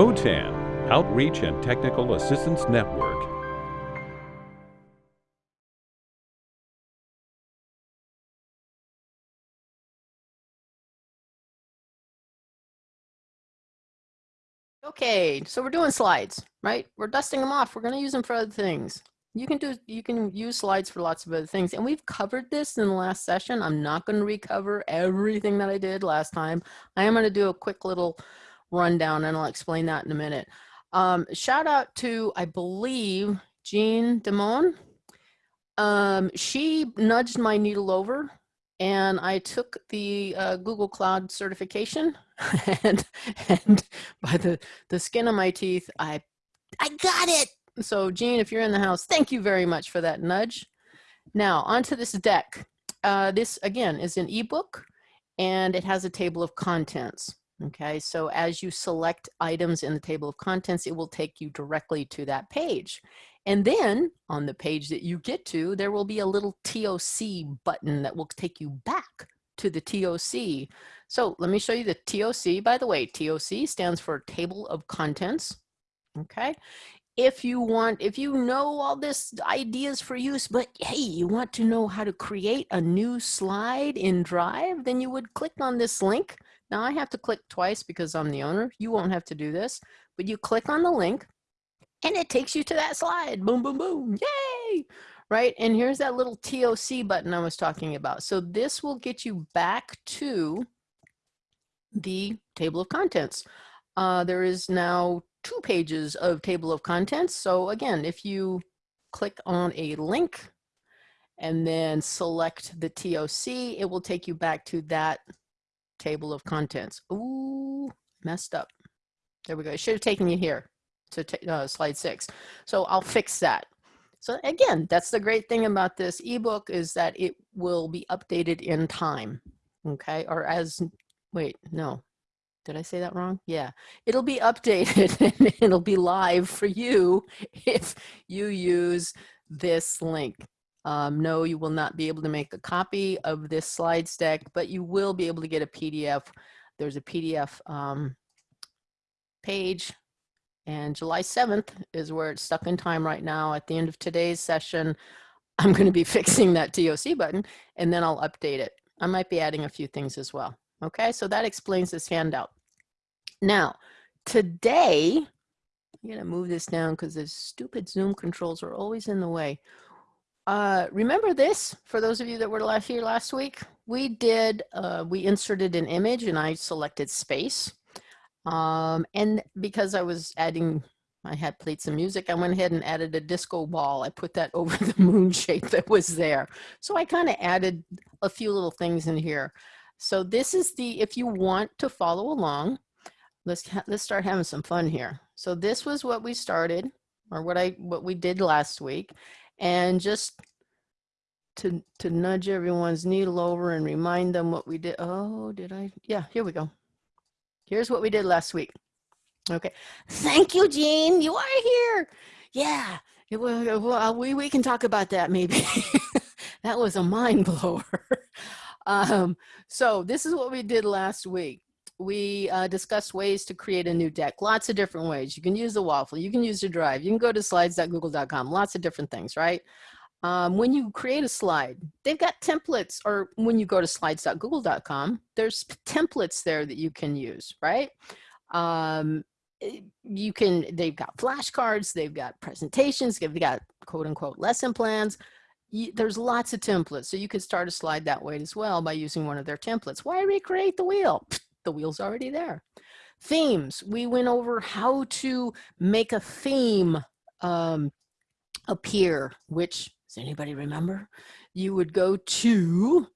OTAN, Outreach and Technical Assistance Network. Okay, so we're doing slides, right? We're dusting them off. We're going to use them for other things. You can do, you can use slides for lots of other things. And we've covered this in the last session. I'm not going to recover everything that I did last time. I am going to do a quick little rundown and I'll explain that in a minute. Um, shout out to, I believe, Jean Demone. Um, she nudged my needle over and I took the uh, Google Cloud certification and, and by the, the skin of my teeth, I, I got it. So Jean, if you're in the house, thank you very much for that nudge. Now onto this deck. Uh, this again is an ebook and it has a table of contents. Okay, so as you select items in the table of contents, it will take you directly to that page. And then on the page that you get to, there will be a little TOC button that will take you back to the TOC. So let me show you the TOC. By the way, TOC stands for Table of Contents. Okay, if you want, if you know all this ideas for use, but hey, you want to know how to create a new slide in Drive, then you would click on this link. Now I have to click twice because I'm the owner. You won't have to do this, but you click on the link and it takes you to that slide. Boom, boom, boom. Yay! Right? And here's that little TOC button I was talking about. So this will get you back to the table of contents. Uh, there is now two pages of table of contents. So again, if you click on a link and then select the TOC, it will take you back to that table of contents. Ooh, messed up. There we go. It should have taken you here to uh, slide six. So I'll fix that. So again, that's the great thing about this ebook is that it will be updated in time. Okay, or as, wait, no, did I say that wrong? Yeah, it'll be updated it'll be live for you if you use this link. Um, no, you will not be able to make a copy of this slides deck, but you will be able to get a PDF. There's a PDF um, page and July 7th is where it's stuck in time right now. At the end of today's session, I'm going to be fixing that TOC button and then I'll update it. I might be adding a few things as well. Okay, so that explains this handout. Now, today, I'm to move this down because the stupid Zoom controls are always in the way. Uh, remember this, for those of you that were last here last week, we did, uh, we inserted an image and I selected space. Um, and because I was adding, I had played some music, I went ahead and added a disco ball. I put that over the moon shape that was there. So I kind of added a few little things in here. So this is the, if you want to follow along, let's, let's start having some fun here. So this was what we started or what I, what we did last week. And just to, to nudge everyone's needle over and remind them what we did. Oh, did I? Yeah, here we go. Here's what we did last week. Okay. Thank you, Jean. You are here. Yeah. It well, we, we can talk about that maybe. that was a mind blower. um, so this is what we did last week. We uh, discussed ways to create a new deck. Lots of different ways. You can use the waffle. You can use the drive. You can go to slides.google.com. Lots of different things, right? Um, when you create a slide, they've got templates, or when you go to slides.google.com, there's templates there that you can use, right? Um, eh, you can, they've got flashcards, they've got presentations, they've got quote unquote lesson plans. There's lots of templates, so you could start a slide that way as well by using one of their templates. Why recreate the wheel? The wheel's already there. Themes, we went over how to make a theme um, appear, which does anybody remember? You would go to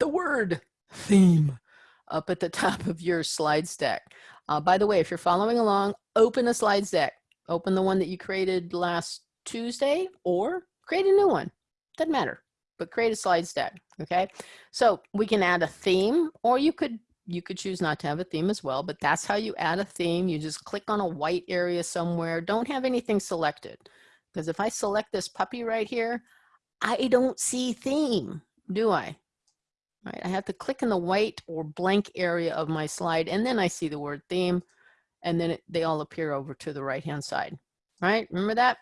the word theme up at the top of your slides deck. Uh, by the way, if you're following along, open a slides deck. Open the one that you created last Tuesday or create a new one. Doesn't matter, but create a slides deck, okay? So we can add a theme or you could you could choose not to have a theme as well, but that's how you add a theme. You just click on a white area somewhere. Don't have anything selected. Because if I select this puppy right here, I don't see theme, do I? Right, I have to click in the white or blank area of my slide and then I see the word theme. and then it, they all appear over to the right-hand side, right? Remember that?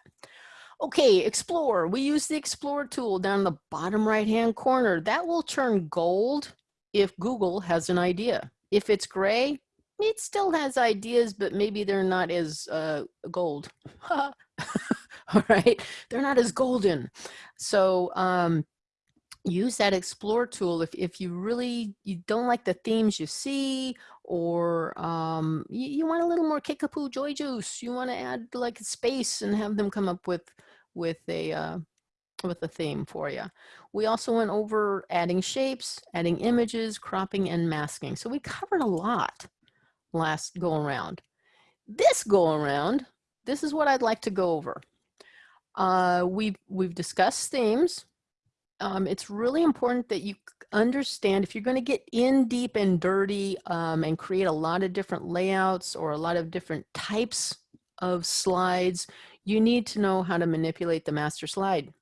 Okay, explore. We use the explore tool down the bottom right-hand corner. That will turn gold if Google has an idea. If it's gray, it still has ideas, but maybe they're not as uh, gold. All right, they're not as golden. So um, use that explore tool if, if you really you don't like the themes you see or um, you, you want a little more kickapoo joy juice you want to add like space and have them come up with with a uh, with a theme for you we also went over adding shapes adding images cropping and masking. So we covered a lot last go around. This go around this is what I'd like to go over. Uh, we've we've discussed themes. Um, it's really important that you understand if you're going to get in deep and dirty um, and create a lot of different layouts or a lot of different types of slides, you need to know how to manipulate the master slide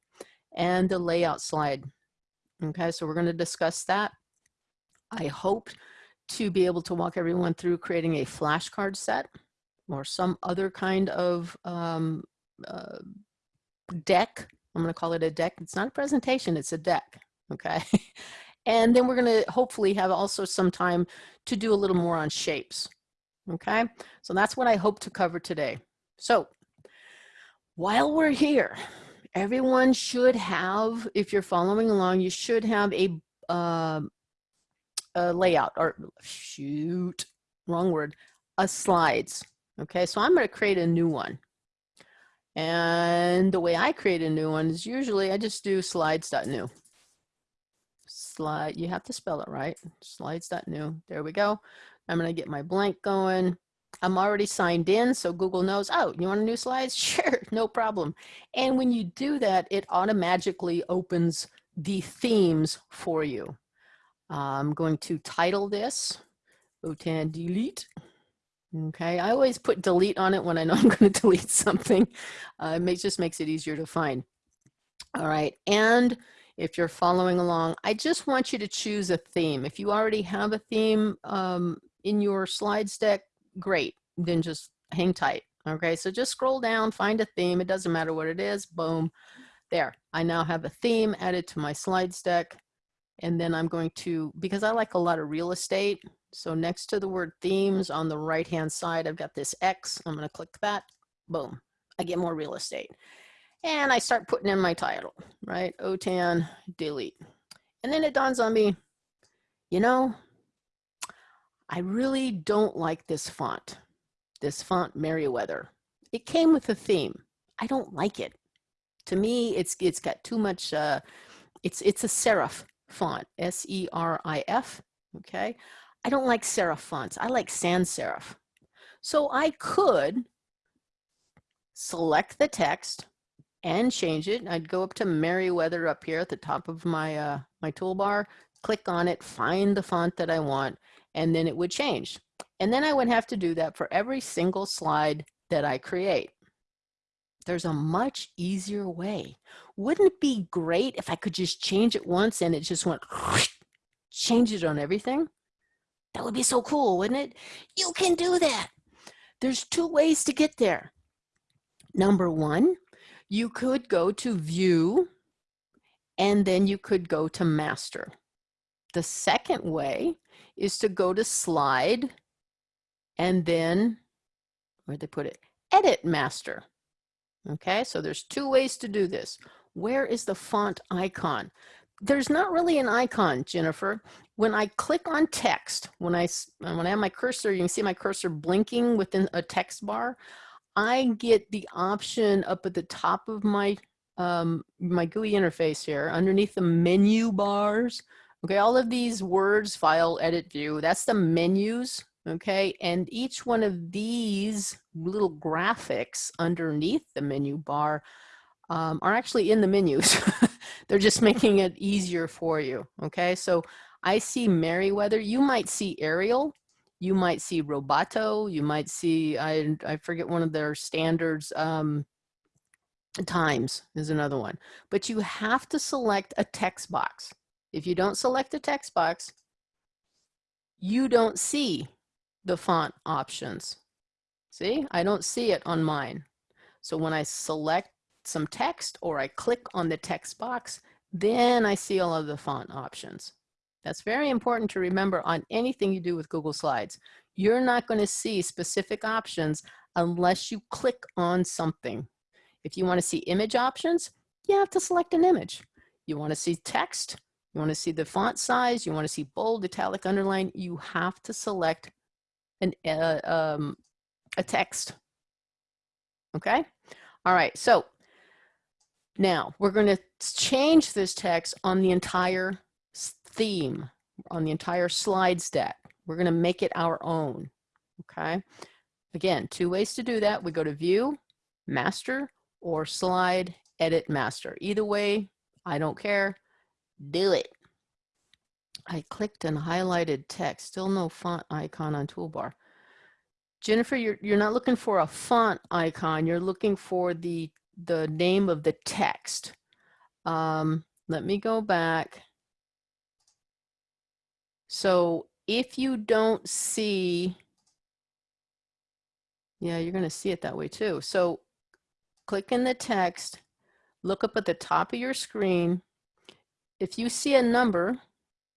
and the layout slide. Okay, so we're going to discuss that. I hope to be able to walk everyone through creating a flashcard set or some other kind of um, uh, deck I'm going to call it a deck. It's not a presentation, it's a deck. Okay. and then we're going to hopefully have also some time to do a little more on shapes. Okay. So that's what I hope to cover today. So while we're here, everyone should have, if you're following along, you should have a, uh, a layout or shoot, wrong word, a slides. Okay. So I'm going to create a new one. And the way I create a new one is usually I just do slides.new. Slide, you have to spell it right. Slides.new. There we go. I'm going to get my blank going. I'm already signed in, so Google knows, oh, you want a new slide? Sure, no problem. And when you do that, it automatically opens the themes for you. I'm going to title this, OTAN delete. Okay, I always put delete on it when I know I'm going to delete something. Uh, it just makes it easier to find. All right, and if you're following along, I just want you to choose a theme. If you already have a theme um, in your slides deck, great, then just hang tight. Okay, so just scroll down, find a theme. It doesn't matter what it is, boom. There, I now have a theme added to my slides deck. And then I'm going to, because I like a lot of real estate, so next to the word themes on the right hand side, I've got this X. I'm going to click that. Boom. I get more real estate. And I start putting in my title, right? OTAN delete. And then it dawns on me, you know, I really don't like this font, this font Merriweather. It came with a theme. I don't like it. To me, it's it's got too much, uh, it's, it's a serif font, S-E-R-I-F, okay? I don't like serif fonts. I like sans serif. So I could select the text and change it. I'd go up to Merriweather up here at the top of my, uh, my toolbar, click on it, find the font that I want, and then it would change. And then I would have to do that for every single slide that I create. There's a much easier way. Wouldn't it be great if I could just change it once and it just went change it on everything? That would be so cool, wouldn't it? You can do that. There's two ways to get there. Number one, you could go to view and then you could go to master. The second way is to go to slide and then, where'd they put it? Edit master. Okay, so there's two ways to do this. Where is the font icon? there's not really an icon, Jennifer. When I click on text, when I, when I have my cursor, you can see my cursor blinking within a text bar. I get the option up at the top of my, um, my GUI interface here, underneath the menu bars. Okay, all of these words, file, edit, view, that's the menus, okay? And each one of these little graphics underneath the menu bar um, are actually in the menus. They're just making it easier for you. Okay, so I see Merriweather. You might see Arial. You might see Roboto. You might see, I, I forget one of their standards. Um, times is another one. But you have to select a text box. If you don't select a text box, you don't see the font options. See, I don't see it on mine. So when I select some text or I click on the text box, then I see all of the font options. That's very important to remember on anything you do with Google Slides. You're not going to see specific options unless you click on something. If you want to see image options, you have to select an image. You want to see text, you want to see the font size, you want to see bold, italic, underline, you have to select an, uh, um, a text. Okay? All right, so now we're going to change this text on the entire theme, on the entire slides deck. We're going to make it our own. Okay? Again, two ways to do that. We go to View, Master, or Slide, Edit, Master. Either way, I don't care. Do it. I clicked and highlighted text. Still no font icon on toolbar. Jennifer, you're, you're not looking for a font icon. You're looking for the, the name of the text. Um, let me go back. So if you don't see, yeah, you're going to see it that way too. So click in the text, look up at the top of your screen. If you see a number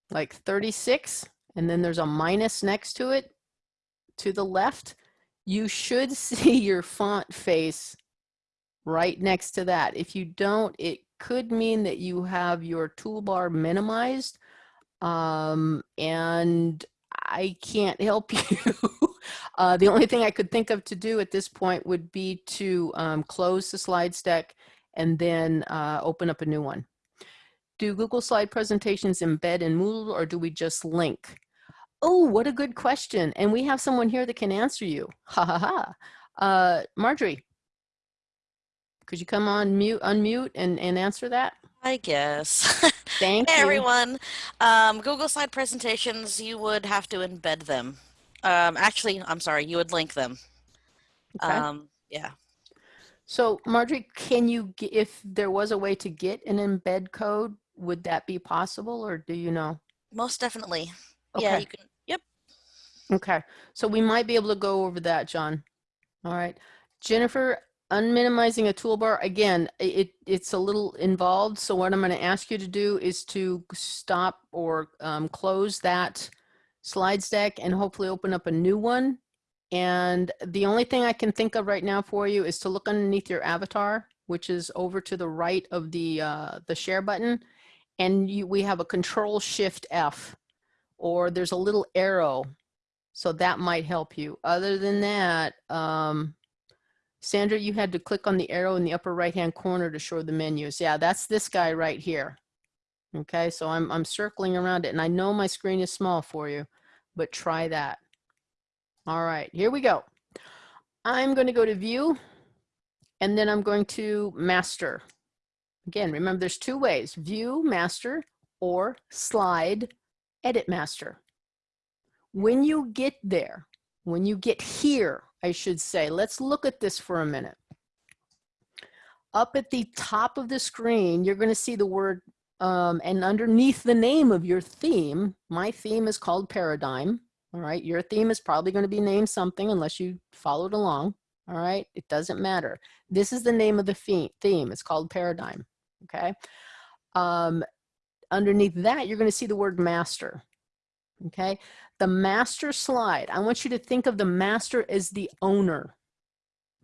like 36 and then there's a minus next to it, to the left, you should see your font face right next to that. If you don't, it could mean that you have your toolbar minimized um, and I can't help you. uh, the only thing I could think of to do at this point would be to um, close the slides deck and then uh, open up a new one. Do Google Slide presentations embed in Moodle or do we just link? Oh, what a good question. And we have someone here that can answer you. Ha ha ha. Uh, Marjorie, could you come on mute, unmute and, and answer that? I guess. Thank hey, you. everyone. Um, Google Slide presentations, you would have to embed them. Um, actually, I'm sorry, you would link them. Okay. Um, yeah. So Marjorie, can you, if there was a way to get an embed code, would that be possible or do you know? Most definitely. Yeah, you can. Yep. Okay, so we might be able to go over that, John. All right. Jennifer, unminimizing a toolbar, again, it, it's a little involved. So what I'm going to ask you to do is to stop or um, close that slides deck and hopefully open up a new one. And the only thing I can think of right now for you is to look underneath your avatar, which is over to the right of the, uh, the share button. And you, we have a control shift F or there's a little arrow so that might help you. Other than that, um, Sandra, you had to click on the arrow in the upper right-hand corner to show the menus. Yeah, that's this guy right here. Okay, so I'm, I'm circling around it and I know my screen is small for you, but try that. All right, here we go. I'm going to go to view and then I'm going to master. Again, remember there's two ways, view master or slide edit master. When you get there, when you get here, I should say, let's look at this for a minute. Up at the top of the screen, you're going to see the word, um, and underneath the name of your theme, my theme is called Paradigm. All right, your theme is probably going to be named something unless you followed along. All right, it doesn't matter. This is the name of the theme. It's called Paradigm. Okay. Um, underneath that, you're going to see the word master. Okay. The master slide, I want you to think of the master as the owner.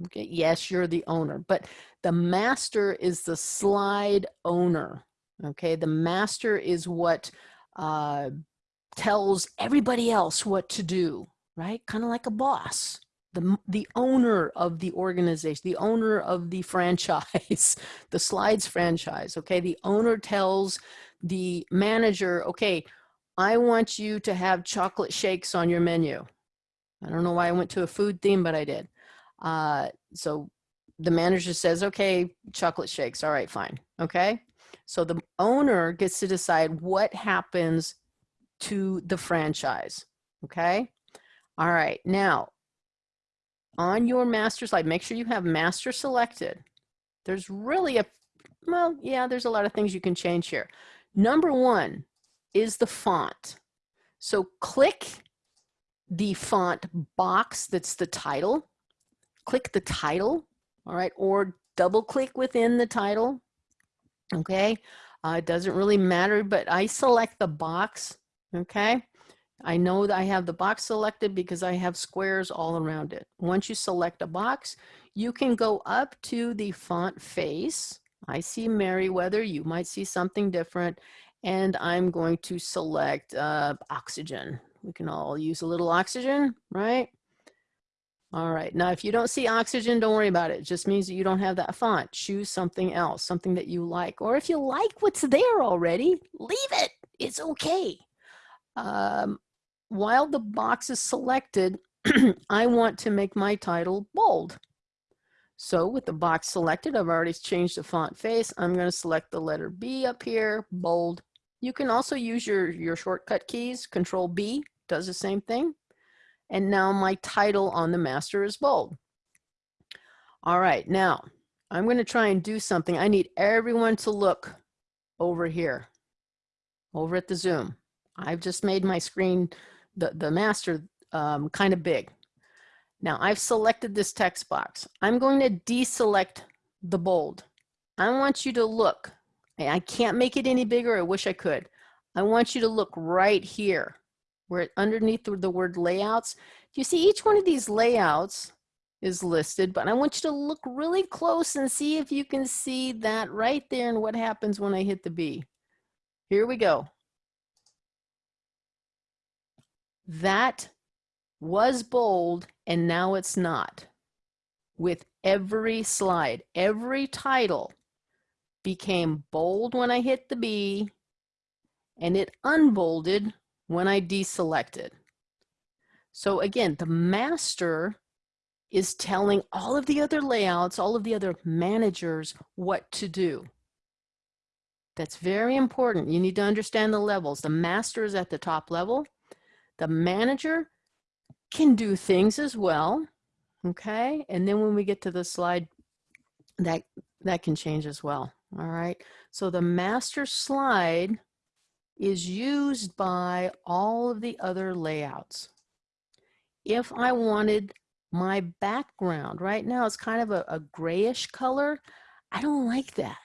Okay. Yes, you're the owner, but the master is the slide owner. Okay. The master is what uh, tells everybody else what to do, right? Kind of like a boss. The, the owner of the organization, the owner of the franchise, the slides franchise, okay? The owner tells the manager, okay, I want you to have chocolate shakes on your menu. I don't know why I went to a food theme, but I did. Uh, so the manager says, okay, chocolate shakes. All right, fine. Okay. So the owner gets to decide what happens to the franchise. Okay. All right. Now, on your master slide, make sure you have master selected. There's really a, well, yeah, there's a lot of things you can change here. Number one is the font. So click the font box that's the title click the title, all right, or double click within the title, okay? Uh, it doesn't really matter, but I select the box, okay? I know that I have the box selected because I have squares all around it. Once you select a box, you can go up to the font face. I see Merriweather, you might see something different. And I'm going to select uh, oxygen. We can all use a little oxygen, right? All right, now if you don't see oxygen, don't worry about it. It just means that you don't have that font. Choose something else, something that you like. Or if you like what's there already, leave it. It's okay. Um, while the box is selected, I want to make my title bold. So with the box selected, I've already changed the font face. I'm going to select the letter B up here, bold. You can also use your, your shortcut keys. Control B does the same thing. And now my title on the master is bold. All right, now I'm going to try and do something. I need everyone to look over here, over at the Zoom. I've just made my screen, the, the master, um, kind of big. Now I've selected this text box. I'm going to deselect the bold. I want you to look. I can't make it any bigger. I wish I could. I want you to look right here where underneath the word layouts, you see each one of these layouts is listed, but I want you to look really close and see if you can see that right there and what happens when I hit the B. Here we go. That was bold and now it's not. With every slide, every title became bold when I hit the B and it unbolded when I deselected. So again, the master is telling all of the other layouts, all of the other managers what to do. That's very important. You need to understand the levels. The master is at the top level. The manager can do things as well. Okay. And then when we get to the slide, that, that can change as well. All right. So the master slide is used by all of the other layouts. If I wanted my background, right now it's kind of a, a grayish color, I don't like that.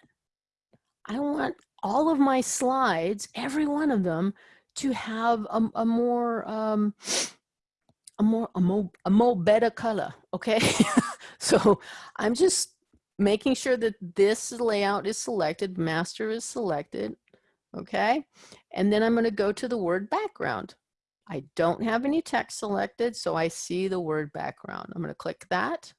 I want all of my slides, every one of them, to have a, a more, um, a more, a more, a more better color, okay? so I'm just making sure that this layout is selected, master is selected, okay? And then I'm going to go to the word background. I don't have any text selected, so I see the word background. I'm going to click that,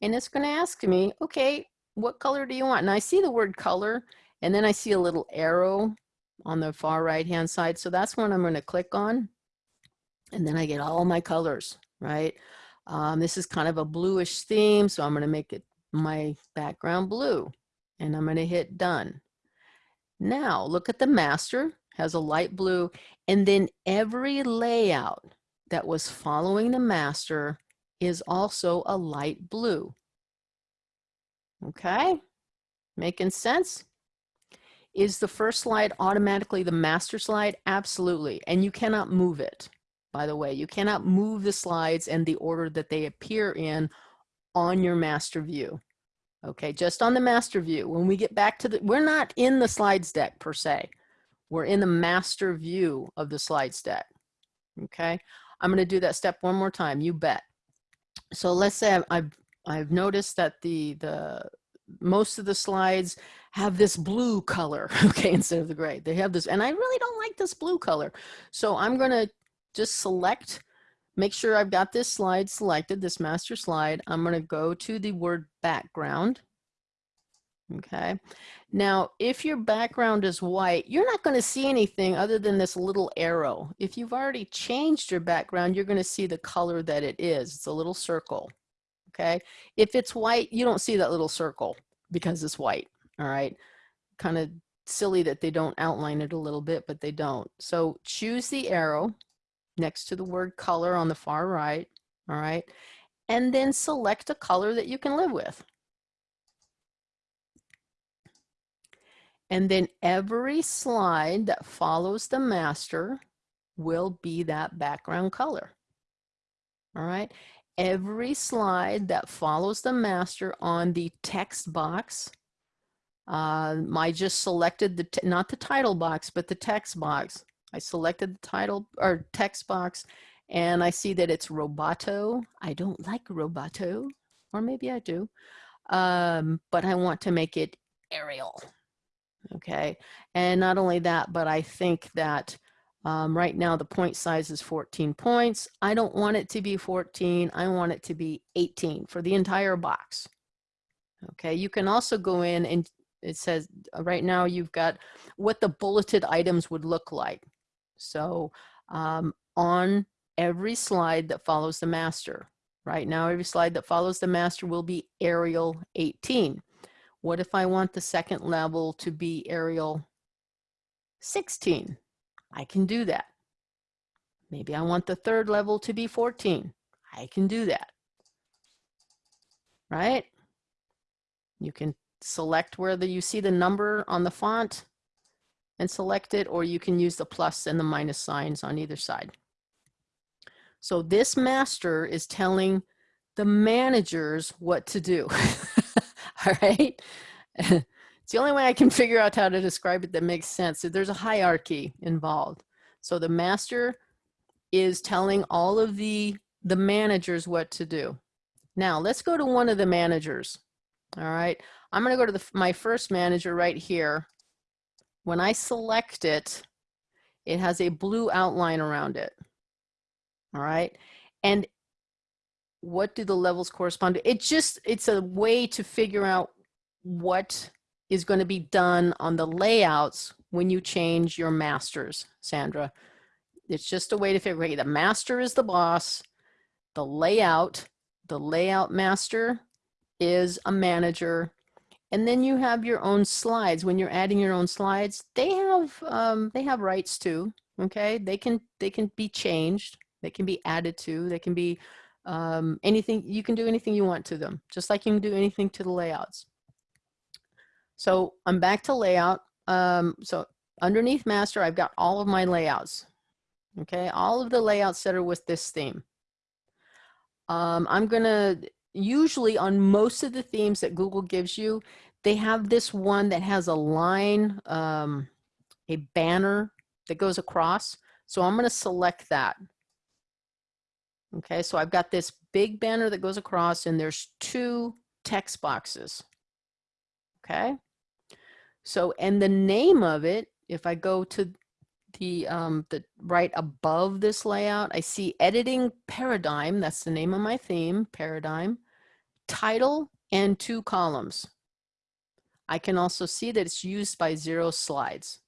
and it's going to ask me, okay, what color do you want? And I see the word color, and then I see a little arrow on the far right hand side. So that's what I'm going to click on, and then I get all my colors, right? Um, this is kind of a bluish theme, so I'm going to make it my background blue, and I'm going to hit done. Now look at the master, has a light blue, and then every layout that was following the master is also a light blue. Okay, making sense? Is the first slide automatically the master slide? Absolutely, and you cannot move it, by the way. You cannot move the slides and the order that they appear in on your master view. Okay, just on the master view. When we get back to the, we're not in the slides deck per se. We're in the master view of the slides deck. Okay, I'm going to do that step one more time. You bet. So let's say I've, I've, I've noticed that the, the, most of the slides have this blue color, okay, instead of the gray. They have this, and I really don't like this blue color. So I'm going to just select make sure I've got this slide selected, this master slide. I'm going to go to the word background. Okay. Now, if your background is white, you're not going to see anything other than this little arrow. If you've already changed your background, you're going to see the color that it is. It's a little circle. Okay. If it's white, you don't see that little circle because it's white. All right. Kind of silly that they don't outline it a little bit, but they don't. So choose the arrow next to the word color on the far right, all right? And then select a color that you can live with. And then every slide that follows the master will be that background color. All right. every slide that follows the master on the text box. Um, I just selected the, not the title box, but the text box. I selected the title or text box and I see that it's Roboto. I don't like Roboto, or maybe I do, um, but I want to make it Arial. Okay, and not only that, but I think that um, right now the point size is 14 points. I don't want it to be 14. I want it to be 18 for the entire box. Okay, you can also go in and it says uh, right now you've got what the bulleted items would look like. So um, on every slide that follows the master, right now every slide that follows the master will be Arial 18. What if I want the second level to be Arial 16? I can do that. Maybe I want the third level to be 14. I can do that. Right? You can select whether you see the number on the font and select it, or you can use the plus and the minus signs on either side. So this master is telling the managers what to do. All right. it's the only way I can figure out how to describe it that makes sense. So there's a hierarchy involved. So the master is telling all of the, the managers what to do. Now let's go to one of the managers. All right. I'm going to go to the, my first manager right here. When I select it, it has a blue outline around it. All right. And what do the levels correspond to? It just, it's a way to figure out what is going to be done on the layouts when you change your masters, Sandra. It's just a way to figure out the master is the boss, the layout, the layout master is a manager, and then you have your own slides. When you're adding your own slides, they have um, they have rights too. Okay, they can they can be changed. They can be added to. They can be um, anything, you can do anything you want to them, just like you can do anything to the layouts. So I'm back to layout. Um, so underneath master, I've got all of my layouts. Okay, all of the layouts that are with this theme. Um, I'm gonna, usually on most of the themes that Google gives you, they have this one that has a line, um, a banner that goes across. So I'm gonna select that. Okay, so I've got this big banner that goes across and there's two text boxes. Okay, so and the name of it, if I go to the, um, the right above this layout, I see editing paradigm. That's the name of my theme, paradigm, title and two columns. I can also see that it's used by zero slides.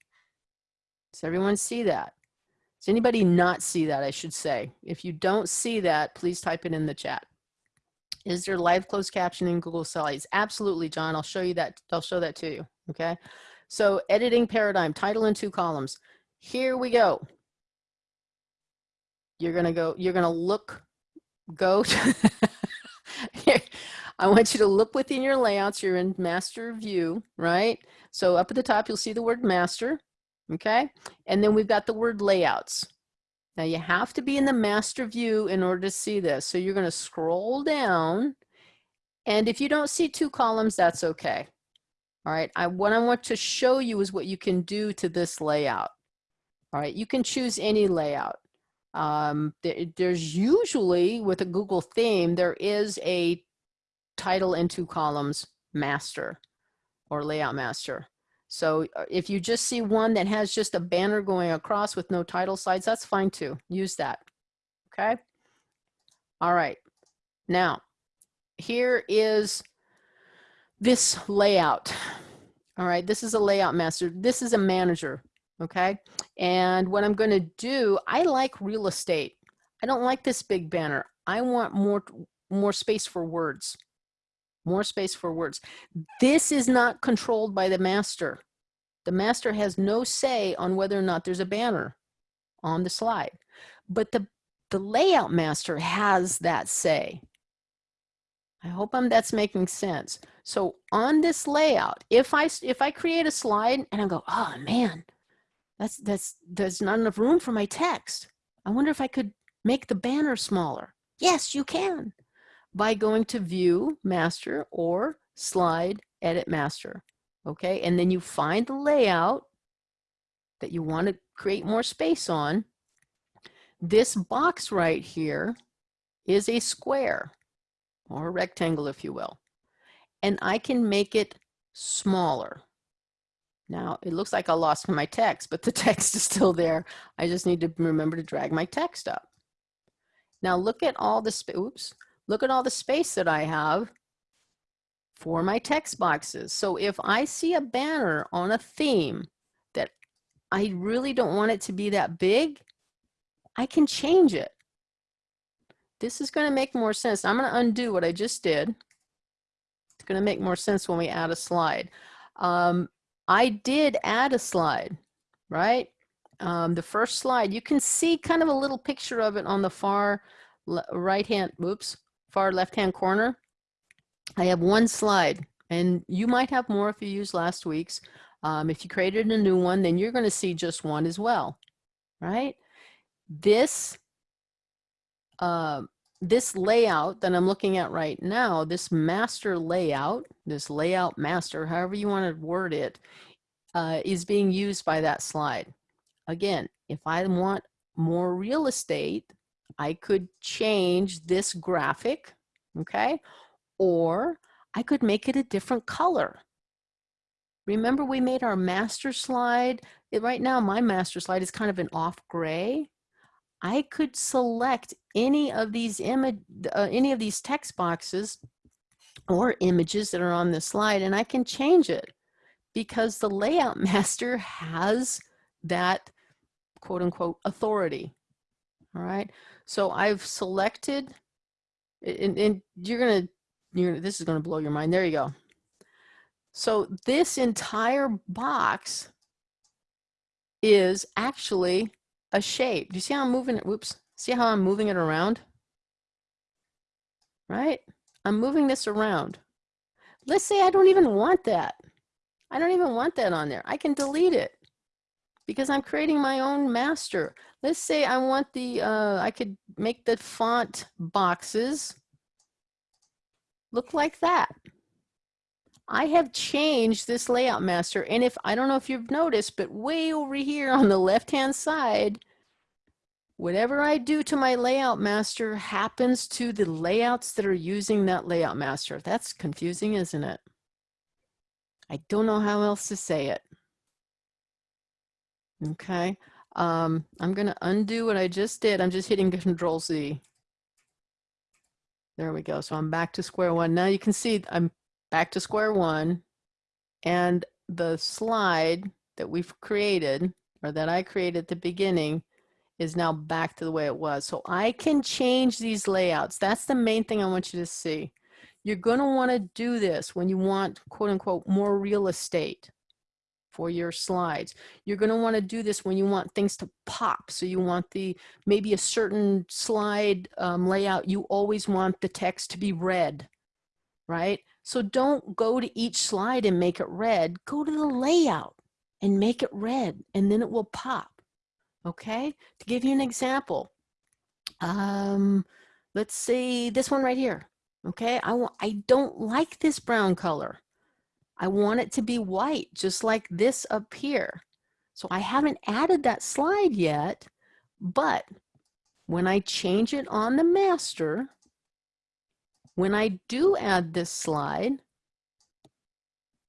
Does everyone see that? Does anybody not see that, I should say? If you don't see that, please type it in the chat. Is there live closed captioning in Google Slides? Absolutely, John. I'll show you that. I'll show that to you. Okay. So editing paradigm, title in two columns. Here we go. You're going to go, you're going to look, go. To I want you to look within your layouts. You're in master view, right? So up at the top, you'll see the word master okay? And then we've got the word layouts. Now you have to be in the master view in order to see this. So you're gonna scroll down and if you don't see two columns, that's okay. All right, I, what I want to show you is what you can do to this layout. All right, you can choose any layout. Um, there, there's usually, with a Google theme, there is a title in two columns master or layout master. So uh, if you just see one that has just a banner going across with no title slides, that's fine too. Use that. Okay. All right. Now, here is this layout. All right. This is a layout master. This is a manager. Okay. And what I'm going to do, I like real estate. I don't like this big banner. I want more, more space for words more space for words. This is not controlled by the master. The master has no say on whether or not there's a banner on the slide, but the, the layout master has that say. I hope I'm, that's making sense. So on this layout, if I, if I create a slide and I go, oh man, that's, that's, there's not enough room for my text. I wonder if I could make the banner smaller. Yes, you can by going to view master or slide edit master. Okay, and then you find the layout that you want to create more space on. This box right here is a square or a rectangle, if you will. And I can make it smaller. Now, it looks like I lost my text, but the text is still there. I just need to remember to drag my text up. Now look at all the, oops, look at all the space that I have for my text boxes. So if I see a banner on a theme that I really don't want it to be that big, I can change it. This is going to make more sense. I'm going to undo what I just did. It's going to make more sense when we add a slide. Um, I did add a slide, right? Um, the first slide, you can see kind of a little picture of it on the far right hand, whoops, far left hand corner. I have one slide and you might have more if you use last week's. Um, if you created a new one, then you're going to see just one as well, right? This uh, this layout that I'm looking at right now, this master layout, this layout master, however you want to word it, uh, is being used by that slide. Again, if I want more real estate, I could change this graphic, okay? Or I could make it a different color. Remember we made our master slide? It, right now my master slide is kind of an off gray. I could select any of these image, uh, any of these text boxes or images that are on the slide and I can change it because the layout master has that quote unquote authority. All right. So I've selected and, and you're to, you're, this is to blow your mind. There you go. So this entire box is actually a shape. Do you see how I'm moving it? Whoops. See how I'm moving it around? Right? I'm moving this around. Let's say I don't even want that. I don't even want that on there. I can delete it because I'm creating my own master. Let's say I want the, uh, I could make the font boxes look like that. I have changed this layout master. And if, I don't know if you've noticed, but way over here on the left-hand side, whatever I do to my layout master happens to the layouts that are using that layout master. That's confusing, isn't it? I don't know how else to say it. Okay. Um, I'm going to undo what I just did. I'm just hitting Control Z. There we go. So I'm back to square one. Now you can see I'm back to square one and the slide that we've created or that I created at the beginning is now back to the way it was. So I can change these layouts. That's the main thing I want you to see. You're going to want to do this when you want quote unquote more real estate for your slides. You're going to want to do this when you want things to pop. So you want the maybe a certain slide um, layout, you always want the text to be red, right? So don't go to each slide and make it red. Go to the layout and make it red and then it will pop. Okay, to give you an example, um, let's see this one right here. Okay, I, I don't like this brown color. I want it to be white, just like this up here. So I haven't added that slide yet, but when I change it on the master, when I do add this slide,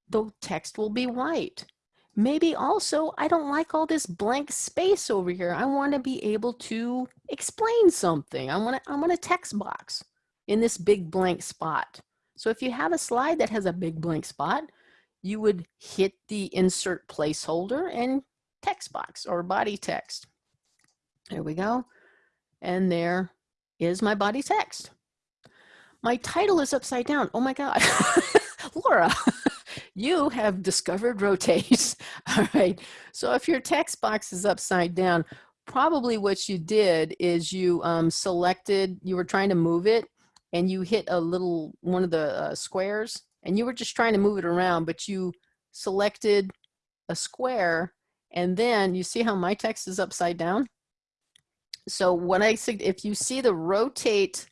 the text will be white. Maybe also, I don't like all this blank space over here. I want to be able to explain something. I want to, I want a text box in this big blank spot. So if you have a slide that has a big blank spot, you would hit the insert placeholder and text box or body text. There we go. And there is my body text. My title is upside down. Oh my God. Laura, you have discovered rotate. All right. So if your text box is upside down, probably what you did is you um, selected, you were trying to move it and you hit a little, one of the uh, squares and you were just trying to move it around, but you selected a square and then you see how my text is upside down? So when I said, if you see the rotate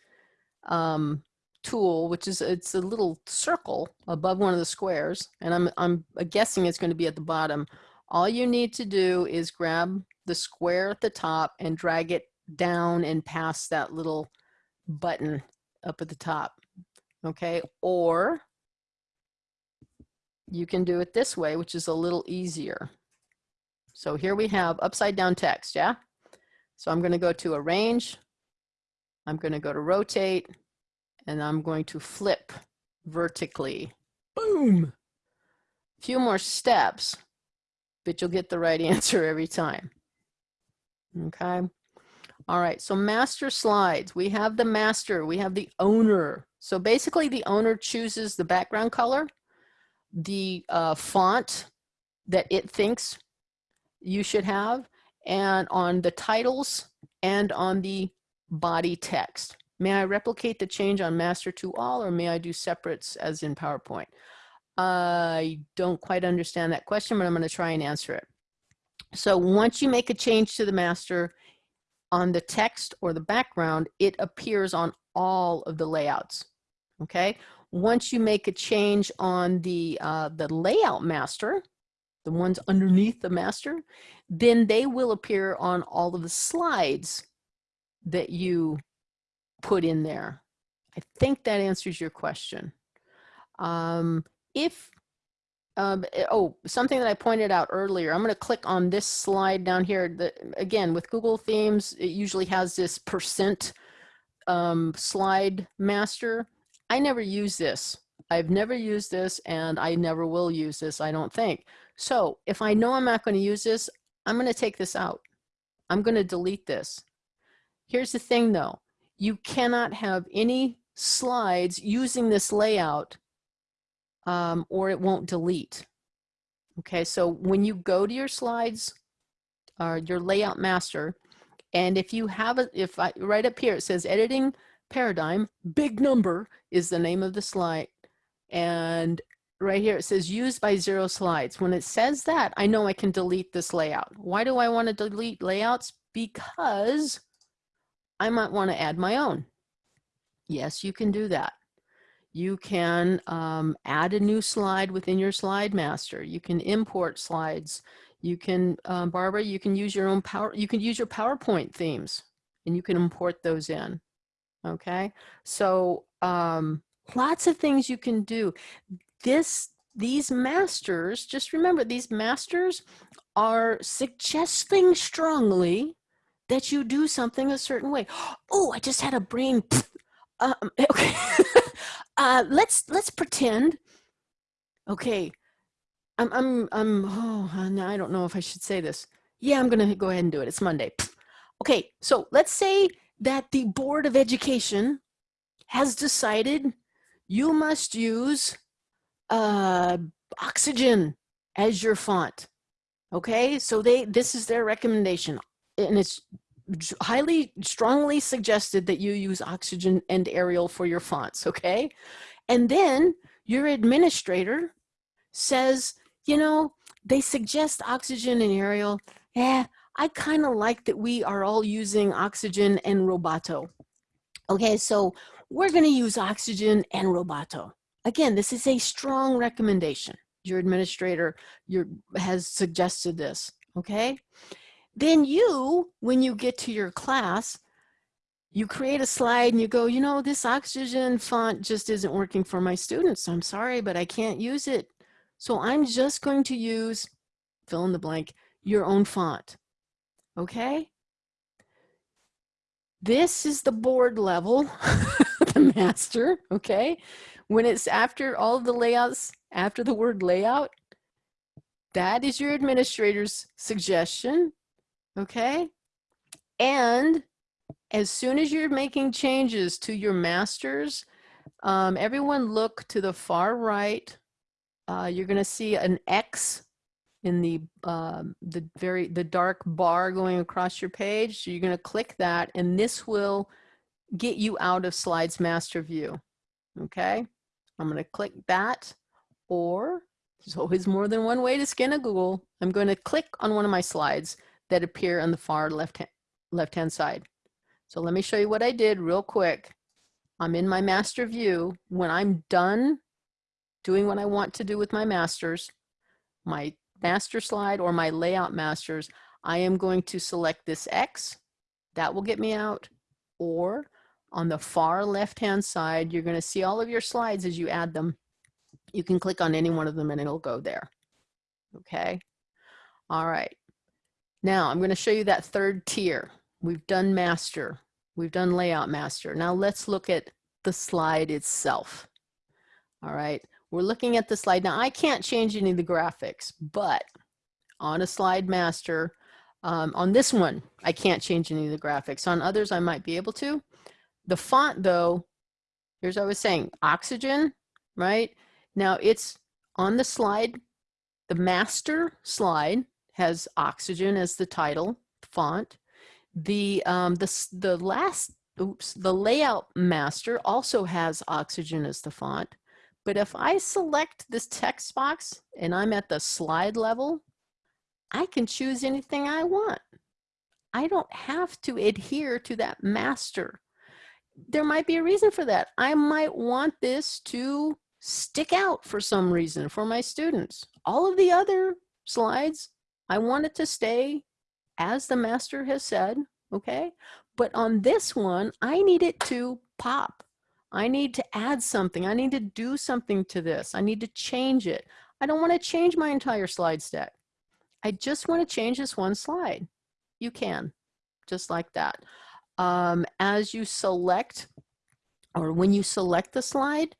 um, tool, which is it's a little circle above one of the squares, and I'm I'm guessing it's going to be at the bottom. All you need to do is grab the square at the top and drag it down and past that little button up at the top. Okay, or you can do it this way, which is a little easier. So here we have upside down text, yeah? So I'm going to go to arrange. I'm going to go to rotate and I'm going to flip vertically. Boom! A few more steps, but you'll get the right answer every time. Okay. All right, so master slides. We have the master, we have the owner. So basically the owner chooses the background color, the uh, font that it thinks you should have, and on the titles and on the body text. May I replicate the change on master to all or may I do separates as in PowerPoint? I don't quite understand that question, but I'm gonna try and answer it. So once you make a change to the master on the text or the background, it appears on all of the layouts, okay? Once you make a change on the, uh, the layout master, the ones underneath the master, then they will appear on all of the slides that you put in there. I think that answers your question. Um, if, um, eh, oh, something that I pointed out earlier, I'm going to click on this slide down here. Again, with Google Themes, it usually has this percent um, slide master. I never use this. I've never used this and I never will use this, I don't think. So if I know I'm not going to use this, I'm going to take this out. I'm going to delete this. Here's the thing though, you cannot have any slides using this layout um, or it won't delete. Okay, so when you go to your slides or your layout master, and if you have it, if I, right up here, it says editing paradigm, big number is the name of the slide. And right here, it says used by zero slides. When it says that, I know I can delete this layout. Why do I want to delete layouts? Because I might want to add my own. Yes, you can do that. You can um, add a new slide within your slide master. You can import slides. You can, um, Barbara, you can use your own power, you can use your PowerPoint themes and you can import those in. Okay, so um, lots of things you can do. This, these masters, just remember these masters are suggesting strongly that you do something a certain way. Oh, I just had a brain. Um, okay, uh, let's let's pretend. Okay, I'm I'm I'm. Oh, I don't know if I should say this. Yeah, I'm gonna go ahead and do it. It's Monday. Okay, so let's say that the Board of Education has decided you must use uh, oxygen as your font. Okay, so they this is their recommendation and it's highly strongly suggested that you use oxygen and Arial for your fonts, okay? And then your administrator says, you know, they suggest oxygen and Arial. Yeah, I kind of like that we are all using oxygen and Roboto. Okay, so we're going to use oxygen and Roboto. Again, this is a strong recommendation. Your administrator your, has suggested this, okay? Then you, when you get to your class, you create a slide and you go, you know, this oxygen font just isn't working for my students. I'm sorry, but I can't use it. So I'm just going to use, fill in the blank, your own font. Okay? This is the board level, the master, okay? When it's after all the layouts, after the word layout, that is your administrator's suggestion okay? And as soon as you're making changes to your masters, um, everyone look to the far right. Uh, you're going to see an X in the um, the very the dark bar going across your page. So you're going to click that, and this will get you out of Slides Master View. Okay, I'm going to click that, or there's always more than one way to skin a Google. I'm going to click on one of my slides that appear on the far left hand, left hand side. So let me show you what I did real quick. I'm in my master view. When I'm done doing what I want to do with my masters, my master slide or my layout masters, I am going to select this X. That will get me out. Or on the far left-hand side, you're going to see all of your slides as you add them. You can click on any one of them and it'll go there. Okay. All right. Now I'm going to show you that third tier. We've done master. We've done layout master. Now let's look at the slide itself. All right. We're looking at the slide. Now I can't change any of the graphics, but on a slide master, um, on this one, I can't change any of the graphics. On others, I might be able to. The font though, here's what I was saying, oxygen, right? Now it's on the slide, the master slide has oxygen as the title font. The, um, the, the last, oops, the layout master also has oxygen as the font. But if I select this text box and I'm at the slide level, I can choose anything I want. I don't have to adhere to that master. There might be a reason for that. I might want this to stick out for some reason for my students. All of the other slides, I want it to stay as the master has said, okay? But on this one, I need it to pop. I need to add something. I need to do something to this. I need to change it. I don't want to change my entire slide stack. I just want to change this one slide. You can, just like that. Um, as you select, or when you select the slide,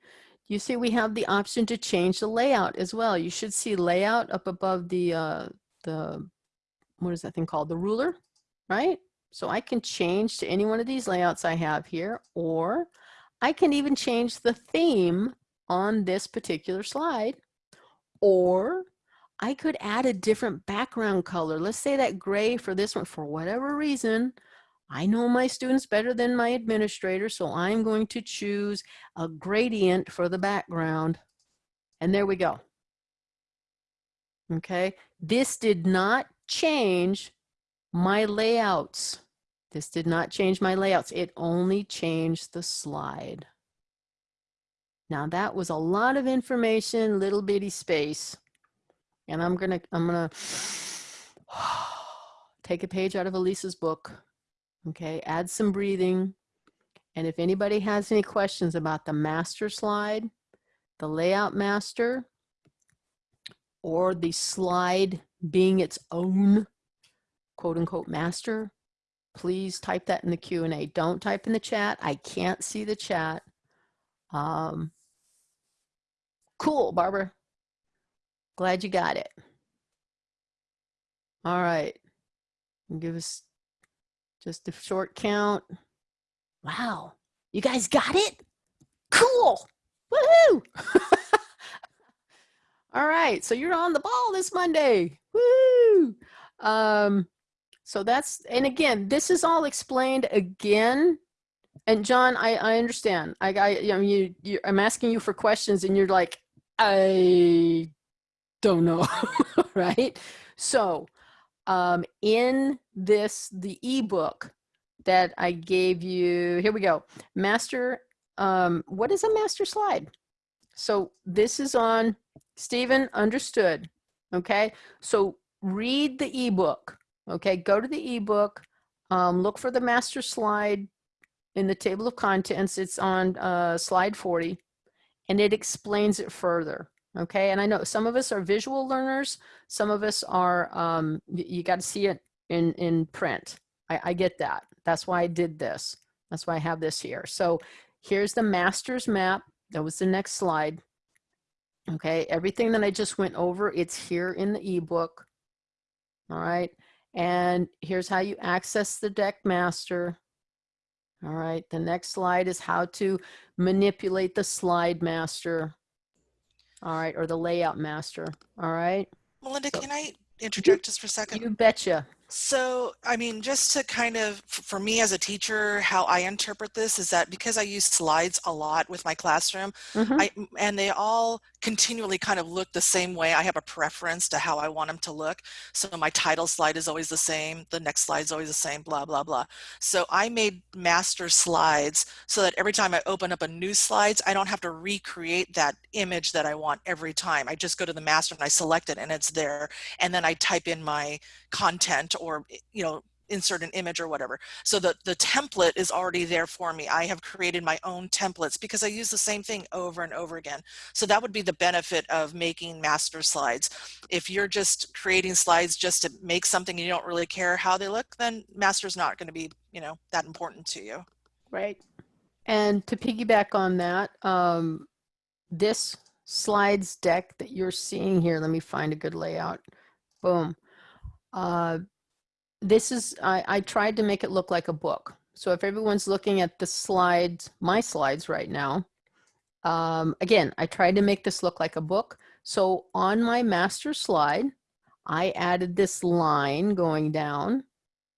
you see we have the option to change the layout as well. You should see layout up above the, uh, the what is that thing called? The ruler, right? So I can change to any one of these layouts I have here, or I can even change the theme on this particular slide, or I could add a different background color. Let's say that gray for this one, for whatever reason, I know my students better than my administrator, so I'm going to choose a gradient for the background. And there we go. Okay, this did not change my layouts. This did not change my layouts. It only changed the slide. Now that was a lot of information, little bitty space. And I'm gonna, I'm gonna take a page out of Elisa's book. Okay, add some breathing. And if anybody has any questions about the master slide, the layout master, or the slide being its own quote unquote master, please type that in the Q&A. Don't type in the chat. I can't see the chat. Um, cool, Barbara. Glad you got it. All right. Give us just a short count. Wow. You guys got it? Cool. Woohoo. All right. So you're on the ball this Monday. Woo. Um, so that's, and again, this is all explained again. And John, I, I understand. I, I, you know, you, you, I'm asking you for questions and you're like, I don't know, right? So um, in this, the ebook that I gave you, here we go, master, um, what is a master slide? So this is on Stephen understood, okay? So read the ebook, okay? Go to the ebook, um, look for the master slide in the table of contents. It's on uh, slide 40 and it explains it further okay? And i know some of us are visual learners some of us are um, you, got to see it in in print. I, I get that. That's why i did this. That's why i have this here. So here's the master's map. That was the next slide. Okay everything that i just went over it's here in the ebook. All right and here's how you access the deck master all right the next slide is how to manipulate the slide master all right, or the layout master, all right? Melinda, So- can I interject just for a second? You betcha. So, I mean, just to kind of, for me as a teacher, how I interpret this is that because I use slides a lot with my classroom, Mhm. I, and they all continually kind of look the same way. I have a preference to how I want them to look. So my title slide is always the same. The next slide is always the same, blah, blah, blah. So I made master slides so that every time I open up a new slides, I don't have to recreate that image that I want every time. I just go to the master and I select it and it's there. And then I type in my content or, you know, insert an image or whatever. So the, the template is already there for me. I have created my own templates because I use the same thing over and over again. So that would be the benefit of making master slides. If you're just creating slides just to make something and you don't really care how they look, then master's not going to be, you know, that important to you. Right. And to piggyback on that, um, this slides deck that you're seeing here, let me find a good layout. Boom. Uh, this is, I, I tried to make it look like a book. So if everyone's looking at the slides, my slides right now, um, again, I tried to make this look like a book. So on my master slide, I added this line going down,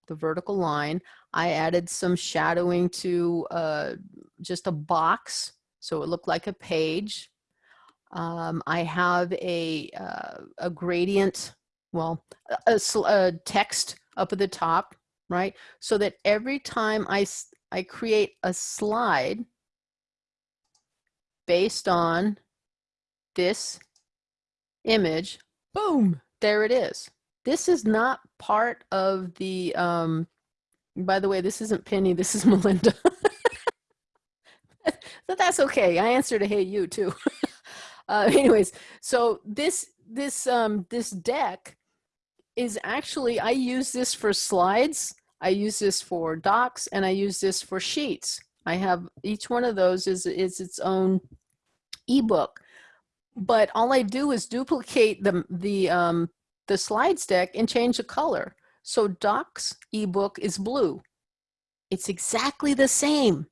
the vertical line. I added some shadowing to uh, just a box so it looked like a page. Um, I have a, uh, a gradient, well, a, a, a text up at the top, right? So that every time I, I create a slide based on this image, boom, there it is. This is not part of the, um, by the way, this isn't Penny, this is Melinda. but that's okay. I answered a hey you too. uh, anyways, so this this um, this deck is actually, I use this for slides, I use this for docs, and I use this for sheets. I have each one of those is, is its own ebook. But all I do is duplicate the, the, um, the slides deck and change the color. So docs ebook is blue. It's exactly the same.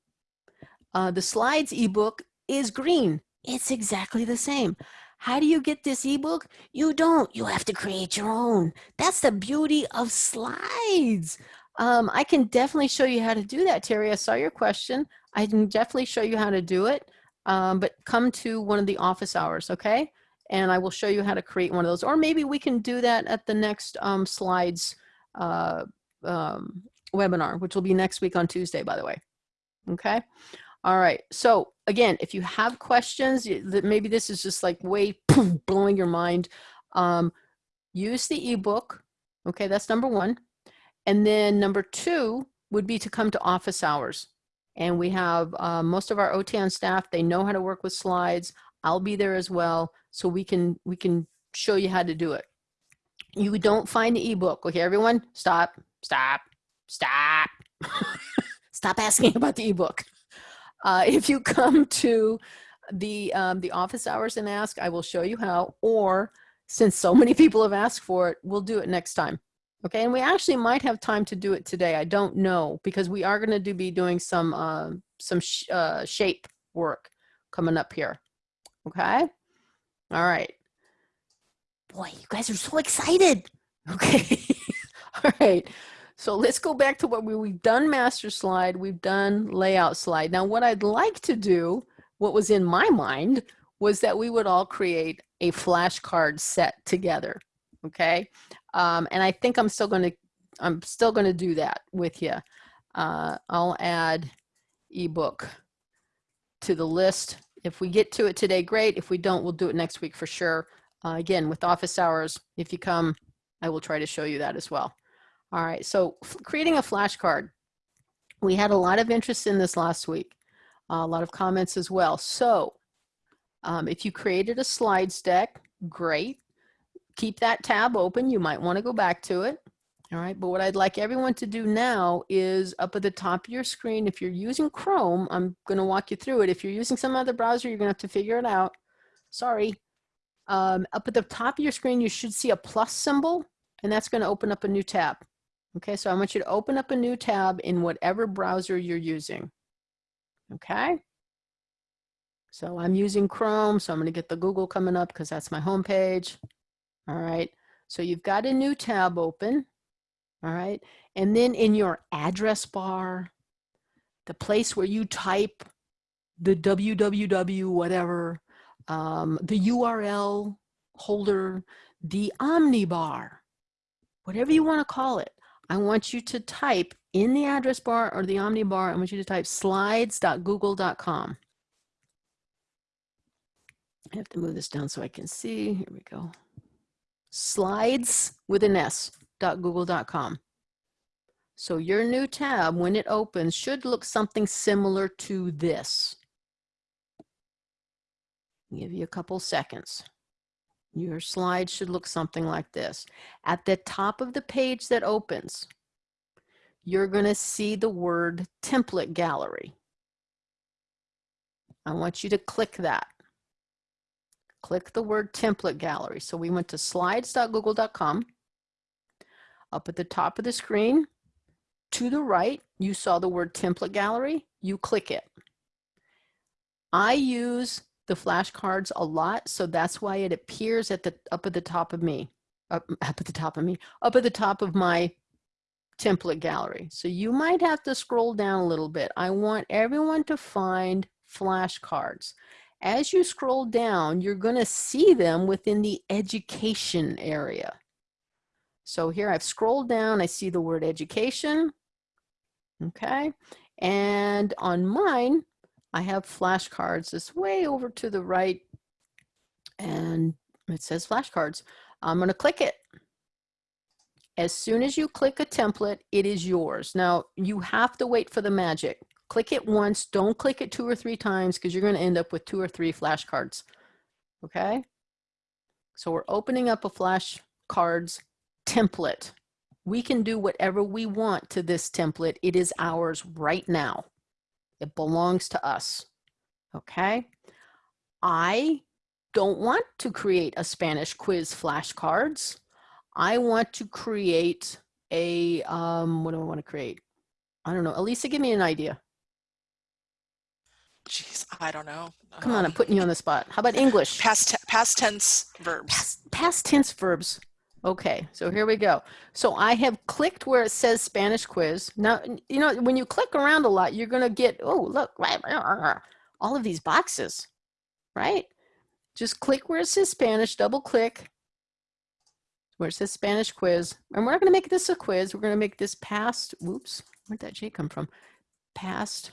Uh, the slides ebook is green. It's exactly the same. How do you get this ebook? You don't. You have to create your own. That's the beauty of slides. Um, I can definitely show you how to do that, Terry. I saw your question. I can definitely show you how to do it, um, but come to one of the office hours, okay? And I will show you how to create one of those. Or maybe we can do that at the next um, slides uh, um, webinar, which will be next week on Tuesday, by the way. Okay. All right. So again, if you have questions, maybe this is just like way blowing your mind, um, use the ebook. Okay, that's number one. And then number two would be to come to office hours. And we have uh, most of our OTAN staff, they know how to work with slides. I'll be there as well. So we can, we can show you how to do it. You don't find the ebook. Okay, everyone, stop, stop, stop. stop asking about the ebook. Uh, if you come to the, um, the office hours and ask, I will show you how, or since so many people have asked for it, we'll do it next time. Okay, and we actually might have time to do it today. I don't know because we are going to do, be doing some uh, some sh uh, shape work coming up here. Okay, all right. Boy, you guys are so excited. Okay, all right. So let's go back to what we, we've done master slide, we've done layout slide. Now what I'd like to do, what was in my mind, was that we would all create a flashcard set together, okay? Um, and I think I'm still gonna, I'm still gonna do that with you. Uh, I'll add ebook to the list. If we get to it today, great. If we don't, we'll do it next week for sure. Uh, again, with office hours, if you come, I will try to show you that as well. All right, so creating a flashcard. We had a lot of interest in this last week, uh, a lot of comments as well. So um, if you created a slides deck, great. Keep that tab open. You might want to go back to it. All right, but what I'd like everyone to do now is up at the top of your screen, if you're using Chrome, I'm going to walk you through it. If you're using some other browser, you're going to have to figure it out. Sorry. Um, up at the top of your screen, you should see a plus symbol, and that's going to open up a new tab. Okay, so I want you to open up a new tab in whatever browser you're using. Okay. So I'm using Chrome, so I'm going to get the Google coming up because that's my home page. All right. So you've got a new tab open. All right. And then in your address bar, the place where you type the www whatever, um, the URL holder, the omnibar, whatever you want to call it. I want you to type in the address bar or the omnibar, I want you to type slides.google.com. I have to move this down so I can see. Here we go. Slides with an S google.com. So your new tab, when it opens, should look something similar to this. Give you a couple seconds. Your slide should look something like this. At the top of the page that opens, you're going to see the word template gallery. I want you to click that. Click the word template gallery. So we went to slides.google.com. Up at the top of the screen, to the right, you saw the word template gallery. You click it. I use the flashcards a lot, so that's why it appears at the up at the top of me, up, up at the top of me, up at the top of my template gallery. So you might have to scroll down a little bit. I want everyone to find flashcards. As you scroll down, you're going to see them within the education area. So here I've scrolled down, I see the word education. Okay. And on mine, I have flashcards. It's way over to the right and it says flashcards. I'm going to click it. As soon as you click a template, it is yours. Now you have to wait for the magic. Click it once, don't click it two or three times because you're going to end up with two or three flashcards. Okay. So we're opening up a flashcards template. We can do whatever we want to this template. It is ours right now. It belongs to us. Okay. I don't want to create a Spanish quiz flashcards. I want to create a, um, what do I want to create? I don't know. Elisa, give me an idea. Jeez, I don't know. Come on, I'm Um, putting you on the spot. How about English? Past, past tense verbs. Past, past tense verbs. Okay, so here we go. So I have clicked where it says Spanish quiz. Now, you know, when you click around a lot, you're going to get, oh, look, all of these boxes, right? Just click where it says Spanish, double click where it says Spanish quiz. And we're not going to make this a quiz. We're going to make this past, whoops, where'd that J come from? Past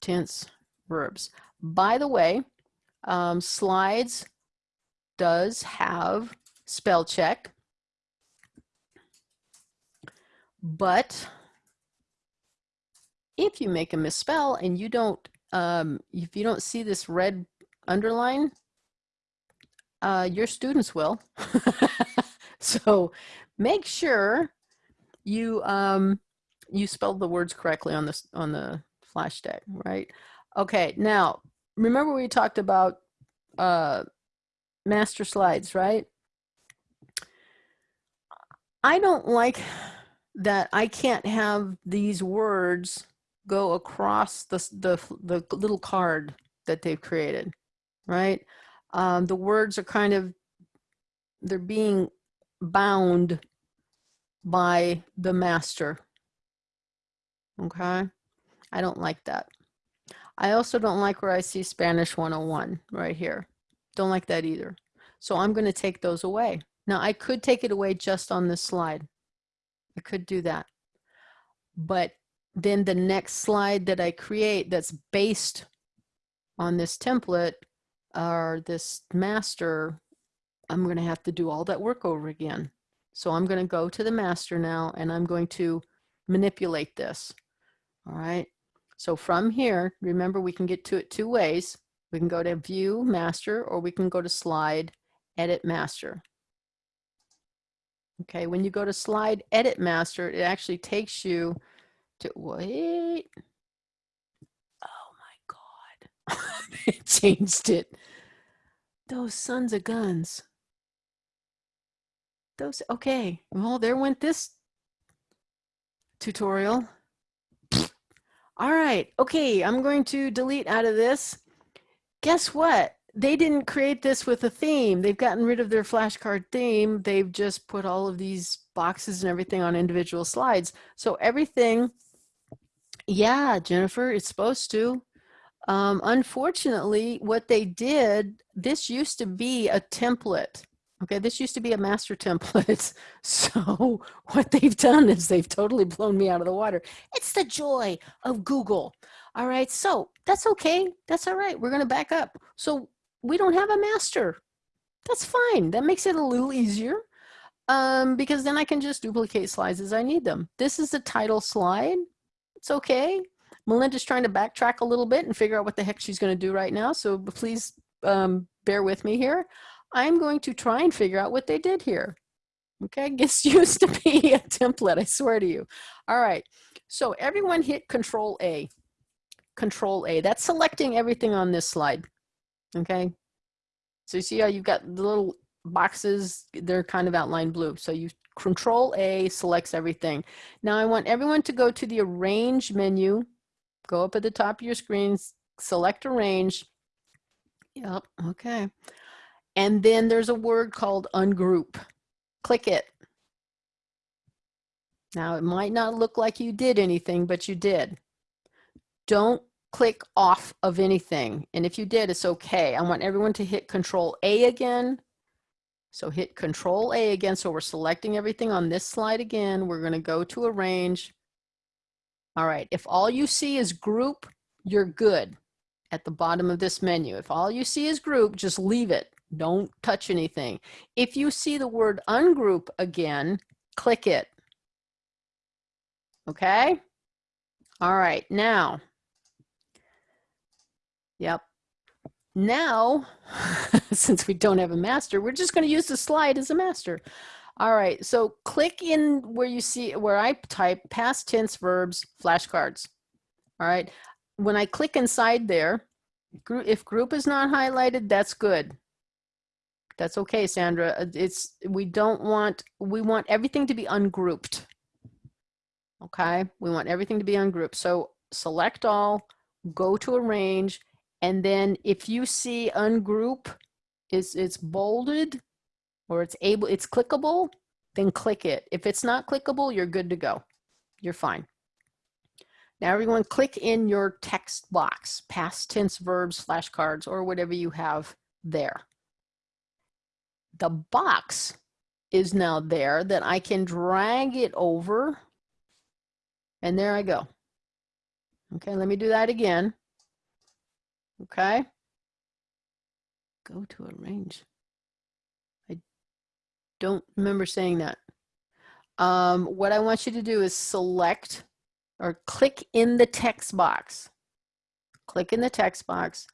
tense verbs. By the way, um, slides does have spell check, but if you make a misspell and you don't, um, if you don't see this red underline, uh, your students will. so make sure you um, you spelled the words correctly on this on the flash deck, right? Okay, now remember we talked about uh, master slides, right? I don't like that I can't have these words go across the, the, the little card that they've created, right? Um, the words are kind of, they're being bound by the master, okay? I don't like that. I also don't like where I see Spanish 101 right here. Don't like that either. So I'm going to take those away. Now I could take it away just on this slide. I could do that. But then the next slide that I create that's based on this template or this master, I'm going to have to do all that work over again. So I'm going to go to the master now and I'm going to manipulate this. All right. So from here, remember we can get to it two ways. We can go to view master or we can go to slide edit master. Okay, when you go to slide edit master, it actually takes you to wait. Oh my God, it changed it. Those sons of guns. Those, okay, well, there went this tutorial. All right, okay, I'm going to delete out of this. Guess what? They didn't create this with a theme. They've gotten rid of their flashcard theme. They've just put all of these boxes and everything on individual slides. So everything, yeah, Jennifer, it's supposed to. Um, unfortunately, what they did, this used to be a template. Okay, this used to be a master template. So what they've done is they've totally blown me out of the water. It's the joy of Google. All right, so that's okay. That's all right. We're going to back up. So we don't have a master. That's fine. That makes it a little easier um, because then I can just duplicate slides as I need them. This is the title slide. It's okay. Melinda's trying to backtrack a little bit and figure out what the heck she's going to do right now. So please um, bear with me here. I'm going to try and figure out what they did here. Okay, this used to be a template, I swear to you. All right, so everyone hit Control A. Control A, that's selecting everything on this slide. Okay, so you see how you've got the little boxes, they're kind of outlined blue. So you Control A selects everything. Now I want everyone to go to the Arrange menu, go up at the top of your screen, select Arrange. Yep, okay. And then there's a word called ungroup. Click it. Now it might not look like you did anything, but you did. Don't click off of anything. And if you did, it's okay. I want everyone to hit control A again. So hit control A again. So we're selecting everything on this slide again. We're gonna go to arrange. All right, if all you see is group, you're good at the bottom of this menu. If all you see is group, just leave it. Don't touch anything. If you see the word ungroup again, click it. Okay? All right, now. Yep. Now, since we don't have a master, we're just going to use the slide as a master. All right, so click in where you see, where I type past tense verbs flashcards. All right, when I click inside there, if group is not highlighted, that's good. That's okay, Sandra. Uh, it's, we don't want, we want everything to be ungrouped. Okay, we want everything to be ungrouped. So select all, go to arrange, and then if you see ungroup is it's bolded or it's able, it's clickable, then click it. If it's not clickable, you're good to go. You're fine. Now everyone click in your text box, past tense verbs, flashcards, or whatever you have there the box is now there that I can drag it over and there I go. Okay, let me do that again. Okay. Go to arrange. I don't remember saying that. Um, what I want you to do is select or click in the text box. Click in the text box.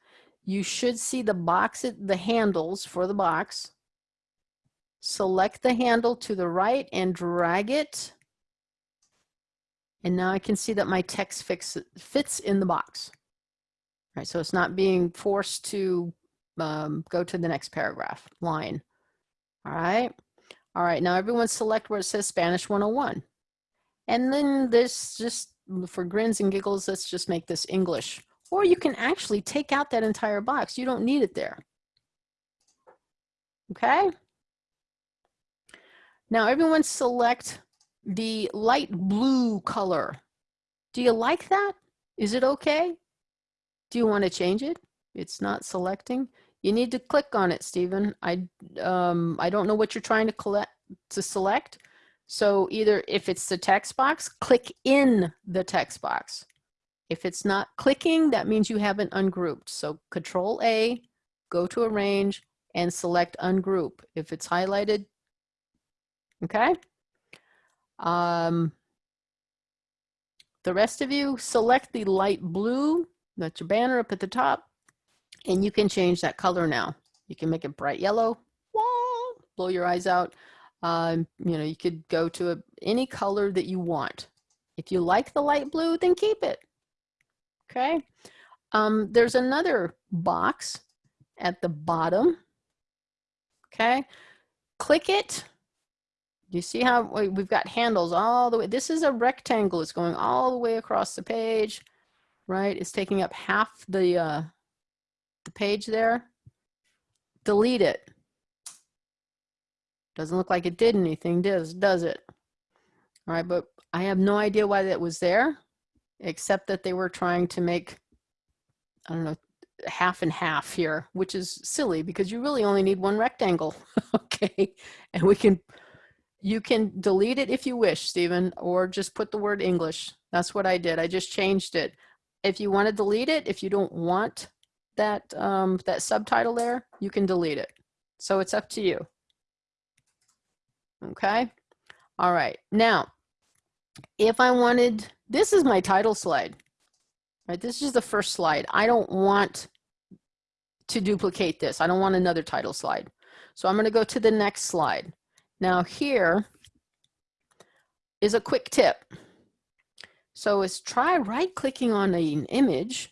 You should see the box, the handles for the box select the handle to the right and drag it. And now I can see that my text fix, fits in the box. Right, so it's not being forced to um, go to the next paragraph, line. All right. All right, now everyone select where it says Spanish 101. And then this just, for grins and giggles, let's just make this English. Or you can actually take out that entire box. You don't need it there. Okay. Now everyone select the light blue color. Do you like that? Is it okay? Do you want to change it? It's not selecting. You need to click on it, Stephen. I, um, I don't know what you're trying to collect to select. So either if it's the text box, click in the text box. If it's not clicking, that means you haven't ungrouped. So control A, go to arrange and select ungroup. If it's highlighted, Okay. Um, the rest of you select the light blue, that's your banner up at the top, and you can change that color now. You can make it bright yellow, Whoa, blow your eyes out. Um, you know, you could go to a, any color that you want. If you like the light blue, then keep it. Okay. Um, there's another box at the bottom. Okay. Click it you see how we've got handles all the way? This is a rectangle. It's going all the way across the page, right? It's taking up half the, uh, the page there. Delete it. Doesn't look like it did anything, does, does it? All right, but I have no idea why that was there, except that they were trying to make I don't know, half and half here, which is silly because you really only need one rectangle. okay. And we can, you can delete it if you wish, Stephen, or just put the word English. That's what I did. I just changed it. If you want to delete it, if you don't want that, um, that subtitle there, you can delete it. So it's up to you. Okay. All right. Now, if I wanted, this is my title slide. Right, this is the first slide. I don't want to duplicate this. I don't want another title slide. So I'm going to go to the next slide. Now here is a quick tip. So it's try right clicking on an image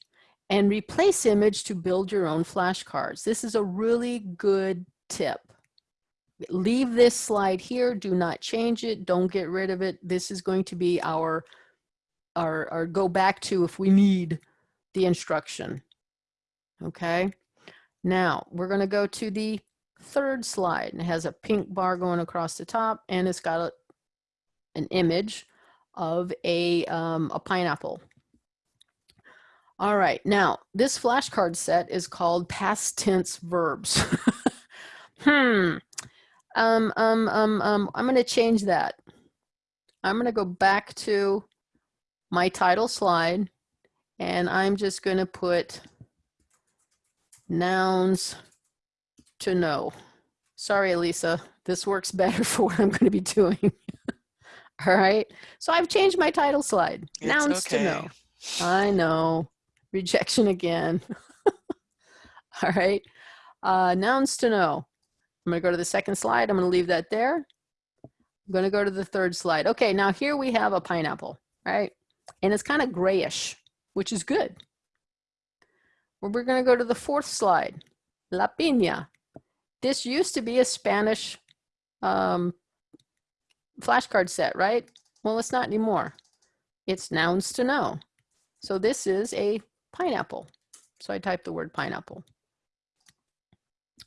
and replace image to build your own flashcards. This is a really good tip. Leave this slide here. Do not change it. Don't get rid of it. This is going to be our, our, our go back to if we need the instruction. Okay. Now we're going to go to the third slide. and It has a pink bar going across the top and it's got a, an image of a, um, a pineapple. All right, now this flashcard set is called past tense verbs. hmm, um, um, um, um, I'm gonna change that. I'm gonna go back to my title slide and I'm just gonna put nouns to know. Sorry, Elisa, this works better for what I'm going to be doing. All right, so I've changed my title slide. It's nouns to know. I know, rejection again. All right, uh, nouns to know. I'm going to go to the second slide. I'm going to leave that there. I'm going to go to the third slide. Okay, now here we have a pineapple, right? And it's kind of grayish, which is good. We're going to go to the fourth slide, La Piña. This used to be a Spanish um, flashcard set, right? Well, it's not anymore. It's nouns to know. So this is a pineapple. So I type the word pineapple.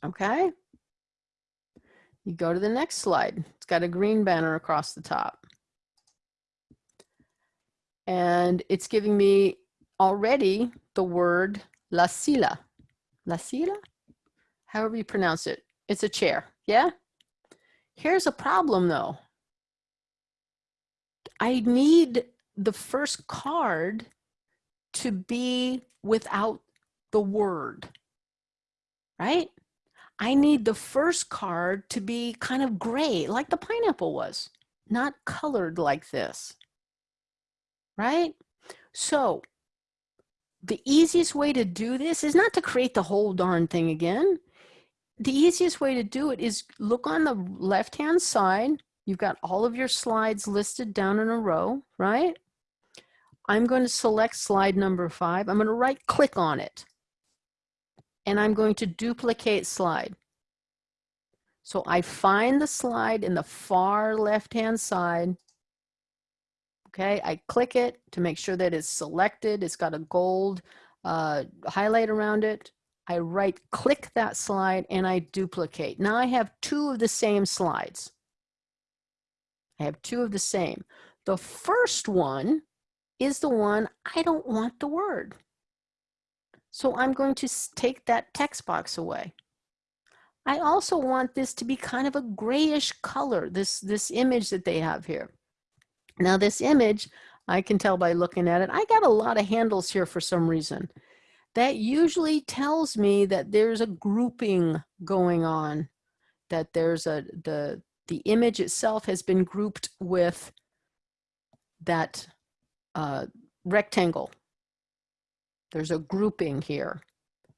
Okay. You go to the next slide. It's got a green banner across the top. And it's giving me already the word La silla. La silla? However you pronounce it. It's a chair. Yeah? Here's a problem though. I need the first card to be without the word, right? I need the first card to be kind of gray, like the pineapple was, not colored like this, right? So the easiest way to do this is not to create the whole darn thing again. The easiest way to do it is look on the left-hand side. You've got all of your slides listed down in a row, right? I'm going to select slide number five. I'm going to right click on it. And I'm going to duplicate slide. So I find the slide in the far left-hand side Okay, I click it to make sure that it's selected. It's got a gold uh, highlight around it. I right click that slide and I duplicate. Now I have two of the same slides. I have two of the same. The first one is the one I don't want the word. So I'm going to take that text box away. I also want this to be kind of a grayish color, this, this image that they have here. Now this image, I can tell by looking at it, I got a lot of handles here for some reason. That usually tells me that there's a grouping going on, that there's a, the, the image itself has been grouped with that uh, rectangle. There's a grouping here.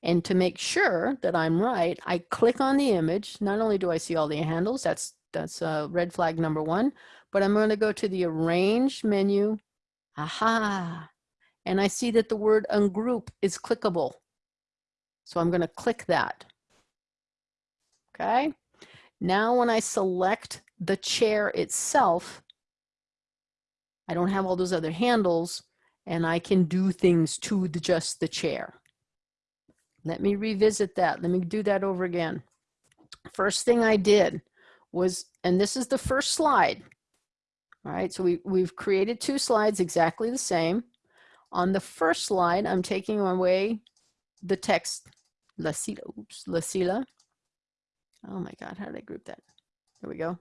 And to make sure that I'm right, I click on the image. Not only do I see all the handles, that's, that's uh, red flag number one, but I'm going to go to the arrange menu. Aha. And I see that the word ungroup is clickable. So I'm going to click that. Okay. Now when I select the chair itself, I don't have all those other handles and I can do things to the, just the chair. Let me revisit that. Let me do that over again. First thing I did was, and this is the first slide, all right, so we, we've created two slides exactly the same. On the first slide, I'm taking away the text, La silla, oops, La silla. Oh my God, how did I group that? There we go.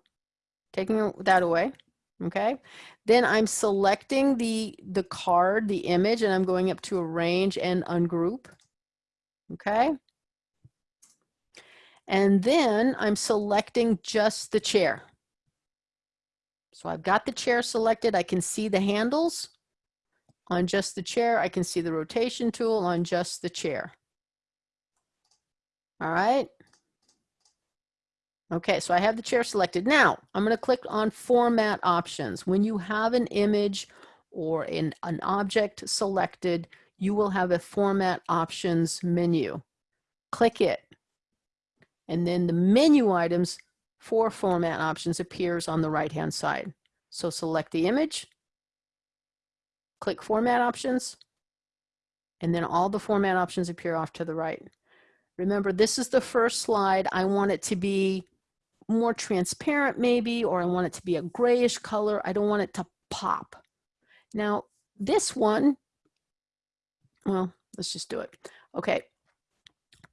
Taking that away, okay? Then I'm selecting the, the card, the image, and I'm going up to arrange and ungroup, okay? And then I'm selecting just the chair. So I've got the chair selected. I can see the handles on just the chair. I can see the rotation tool on just the chair. All right. Okay, so I have the chair selected. Now I'm going to click on format options. When you have an image or an, an object selected, you will have a format options menu. Click it. And then the menu items for format options appears on the right hand side. So select the image, click format options, and then all the format options appear off to the right. Remember, this is the first slide. I want it to be more transparent maybe, or I want it to be a grayish color. I don't want it to pop. Now, this one, well, let's just do it. Okay,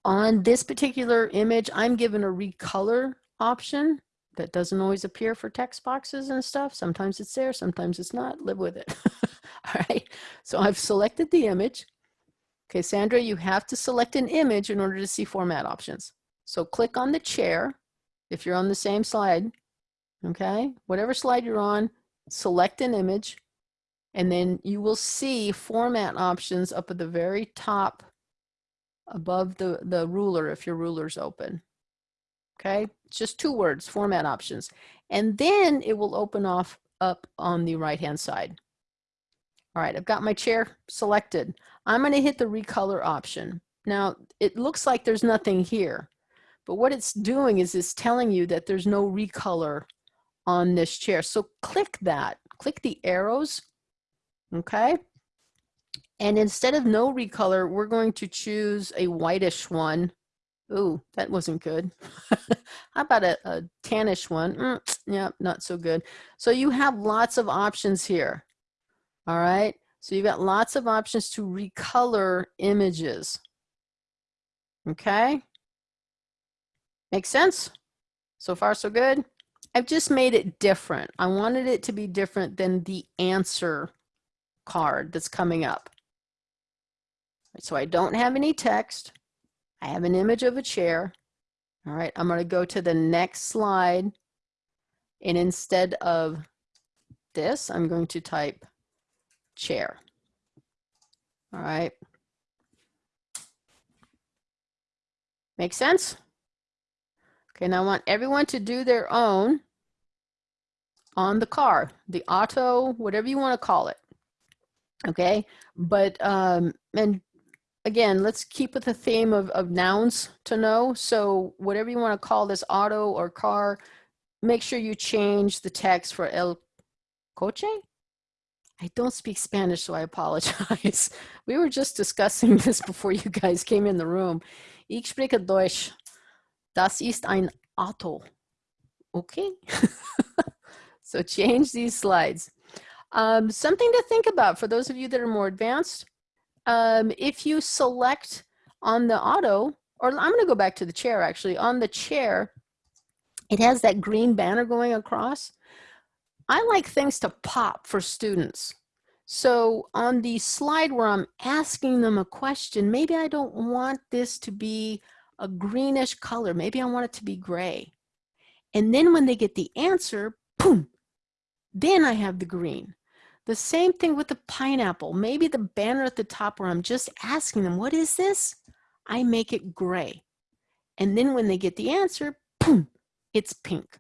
on this particular image, I'm given a recolor option that doesn't always appear for text boxes and stuff. Sometimes it's there, sometimes it's not. Live with it. All right, so I've selected the image. Okay, Sandra, you have to select an image in order to see format options. So click on the chair if you're on the same slide. Okay, whatever slide you're on, select an image, and then you will see format options up at the very top above the, the ruler if your ruler's open. Okay, it's just two words, format options. And then it will open off up on the right hand side. All right, I've got my chair selected. I'm going to hit the recolor option. Now, it looks like there's nothing here, but what it's doing is it's telling you that there's no recolor on this chair. So click that, click the arrows, okay? And instead of no recolor, we're going to choose a whitish one. Ooh, that wasn't good. How about a, a tannish one? Mm, not so good. So you have lots of options here. All right. So you've got lots of options to recolor images. Okay. Make sense? So far, so good. I've just made it different. I wanted it to be different than the answer card that's coming up. So I don't have any text. I have an image of a chair. All right, I'm going to go to the next slide. And instead of this, I'm going to type chair. All right. Make sense? Okay, I want everyone to do their own on the car, the auto, whatever you want to call it. Okay, but, um, and again, let's keep with the theme of, of nouns to know. So whatever you want to call this auto or car, make sure you change the text for el coche. I don't speak Spanish, so I apologize. we were just discussing this before you guys came in the room. Ich spreche Deutsch. Das ist ein Auto. Okay. so change these slides. Um, something to think about for those of you that are more advanced um, if you select on the auto, or I'm gonna go back to the chair actually, on the chair, it has that green banner going across. I like things to pop for students. So on the slide where I'm asking them a question, maybe I don't want this to be a greenish color. Maybe I want it to be gray. And then when they get the answer, boom, then I have the green. The same thing with the pineapple. Maybe the banner at the top where I'm just asking them, what is this? I make it gray. And then when they get the answer, boom, it's pink.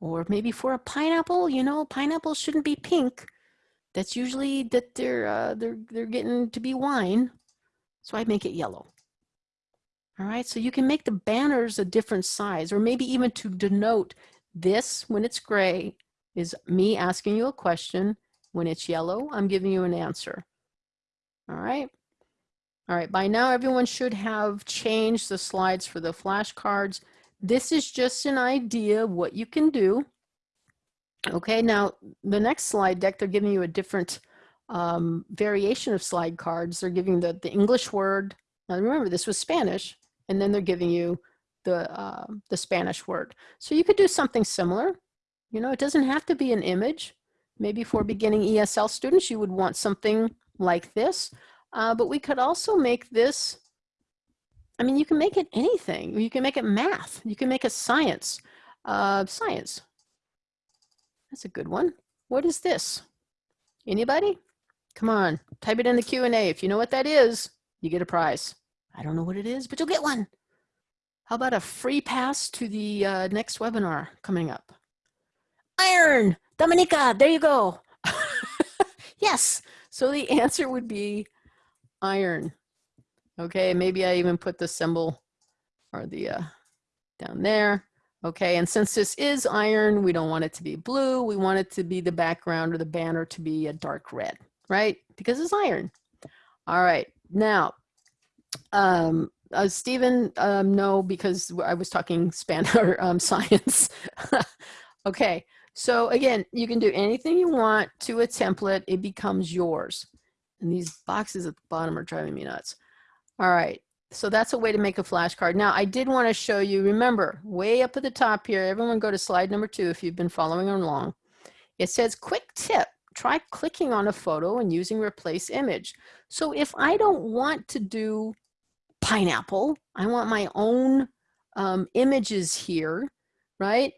Or maybe for a pineapple, you know, pineapple shouldn't be pink. That's usually that they're, uh, they're, they're getting to be wine. So I make it yellow. All right, so you can make the banners a different size or maybe even to denote this when it's gray is me asking you a question. When it's yellow, I'm giving you an answer. All right. All right, by now everyone should have changed the slides for the flashcards. This is just an idea of what you can do. Okay, now the next slide deck, they're giving you a different um, variation of slide cards. They're giving the, the English word, Now remember, this was Spanish, and then they're giving you the, uh, the Spanish word. So you could do something similar. You know, it doesn't have to be an image. Maybe for beginning ESL students, you would want something like this. Uh, but we could also make this, I mean, you can make it anything. You can make it math. You can make it science. Uh, science. That's a good one. What is this? Anybody? Come on, type it in the Q&A. If you know what that is, you get a prize. I don't know what it is, but you'll get one. How about a free pass to the uh, next webinar coming up? Iron, Dominica, there you go. yes, so the answer would be iron. Okay, maybe I even put the symbol or the uh, down there. Okay, and since this is iron, we don't want it to be blue. We want it to be the background or the banner to be a dark red, right? Because it's iron. All right, now, um, uh, Stephen, um, no, because I was talking span or um, science. okay, so again, you can do anything you want to a template. It becomes yours. And these boxes at the bottom are driving me nuts. All right, so that's a way to make a flashcard. Now, I did want to show you, remember, way up at the top here, everyone go to slide number two if you've been following along. It says, quick tip, try clicking on a photo and using replace image. So if I don't want to do pineapple, I want my own um, images here, right?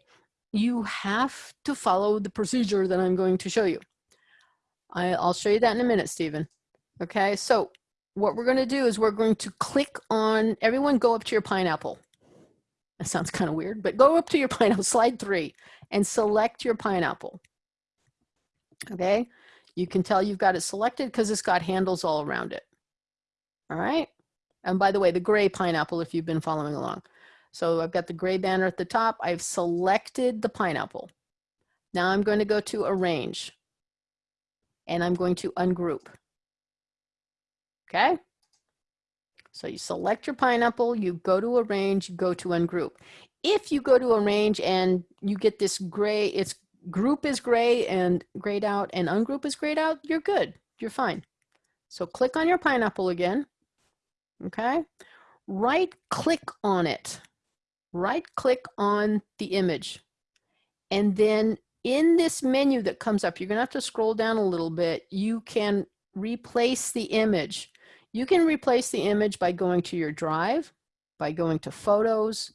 You have to follow the procedure that I'm going to show you. I, I'll show you that in a minute, Stephen. Okay, so what we're going to do is we're going to click on, everyone go up to your pineapple. That sounds kind of weird, but go up to your pineapple, slide three, and select your pineapple. Okay, you can tell you've got it selected because it's got handles all around it. All right, and by the way, the gray pineapple if you've been following along. So I've got the gray banner at the top. I've selected the pineapple. Now I'm going to go to arrange and I'm going to ungroup. Okay. So you select your pineapple, you go to arrange, you go to ungroup. If you go to arrange and you get this gray, it's group is gray and grayed out and ungroup is grayed out, you're good, you're fine. So click on your pineapple again, okay? Right click on it, right click on the image. And then in this menu that comes up, you're gonna have to scroll down a little bit, you can replace the image. You can replace the image by going to your drive, by going to photos,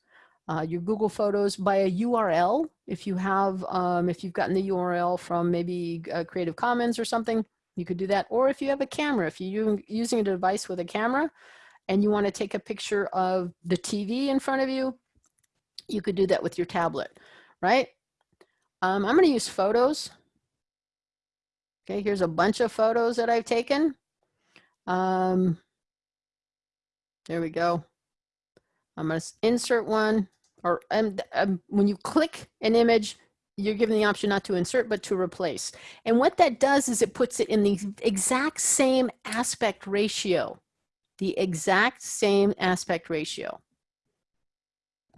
uh, your Google Photos by a URL. If you have, um, if you've gotten the URL from maybe uh, Creative Commons or something, you could do that. Or if you have a camera, if you're using a device with a camera and you want to take a picture of the TV in front of you, you could do that with your tablet, right? Um, I'm going to use photos. Okay, here's a bunch of photos that I've taken. Um, there we go. I'm going to insert one or um, um, when you click an image, you're given the option not to insert, but to replace. And what that does is it puts it in the exact same aspect ratio, the exact same aspect ratio.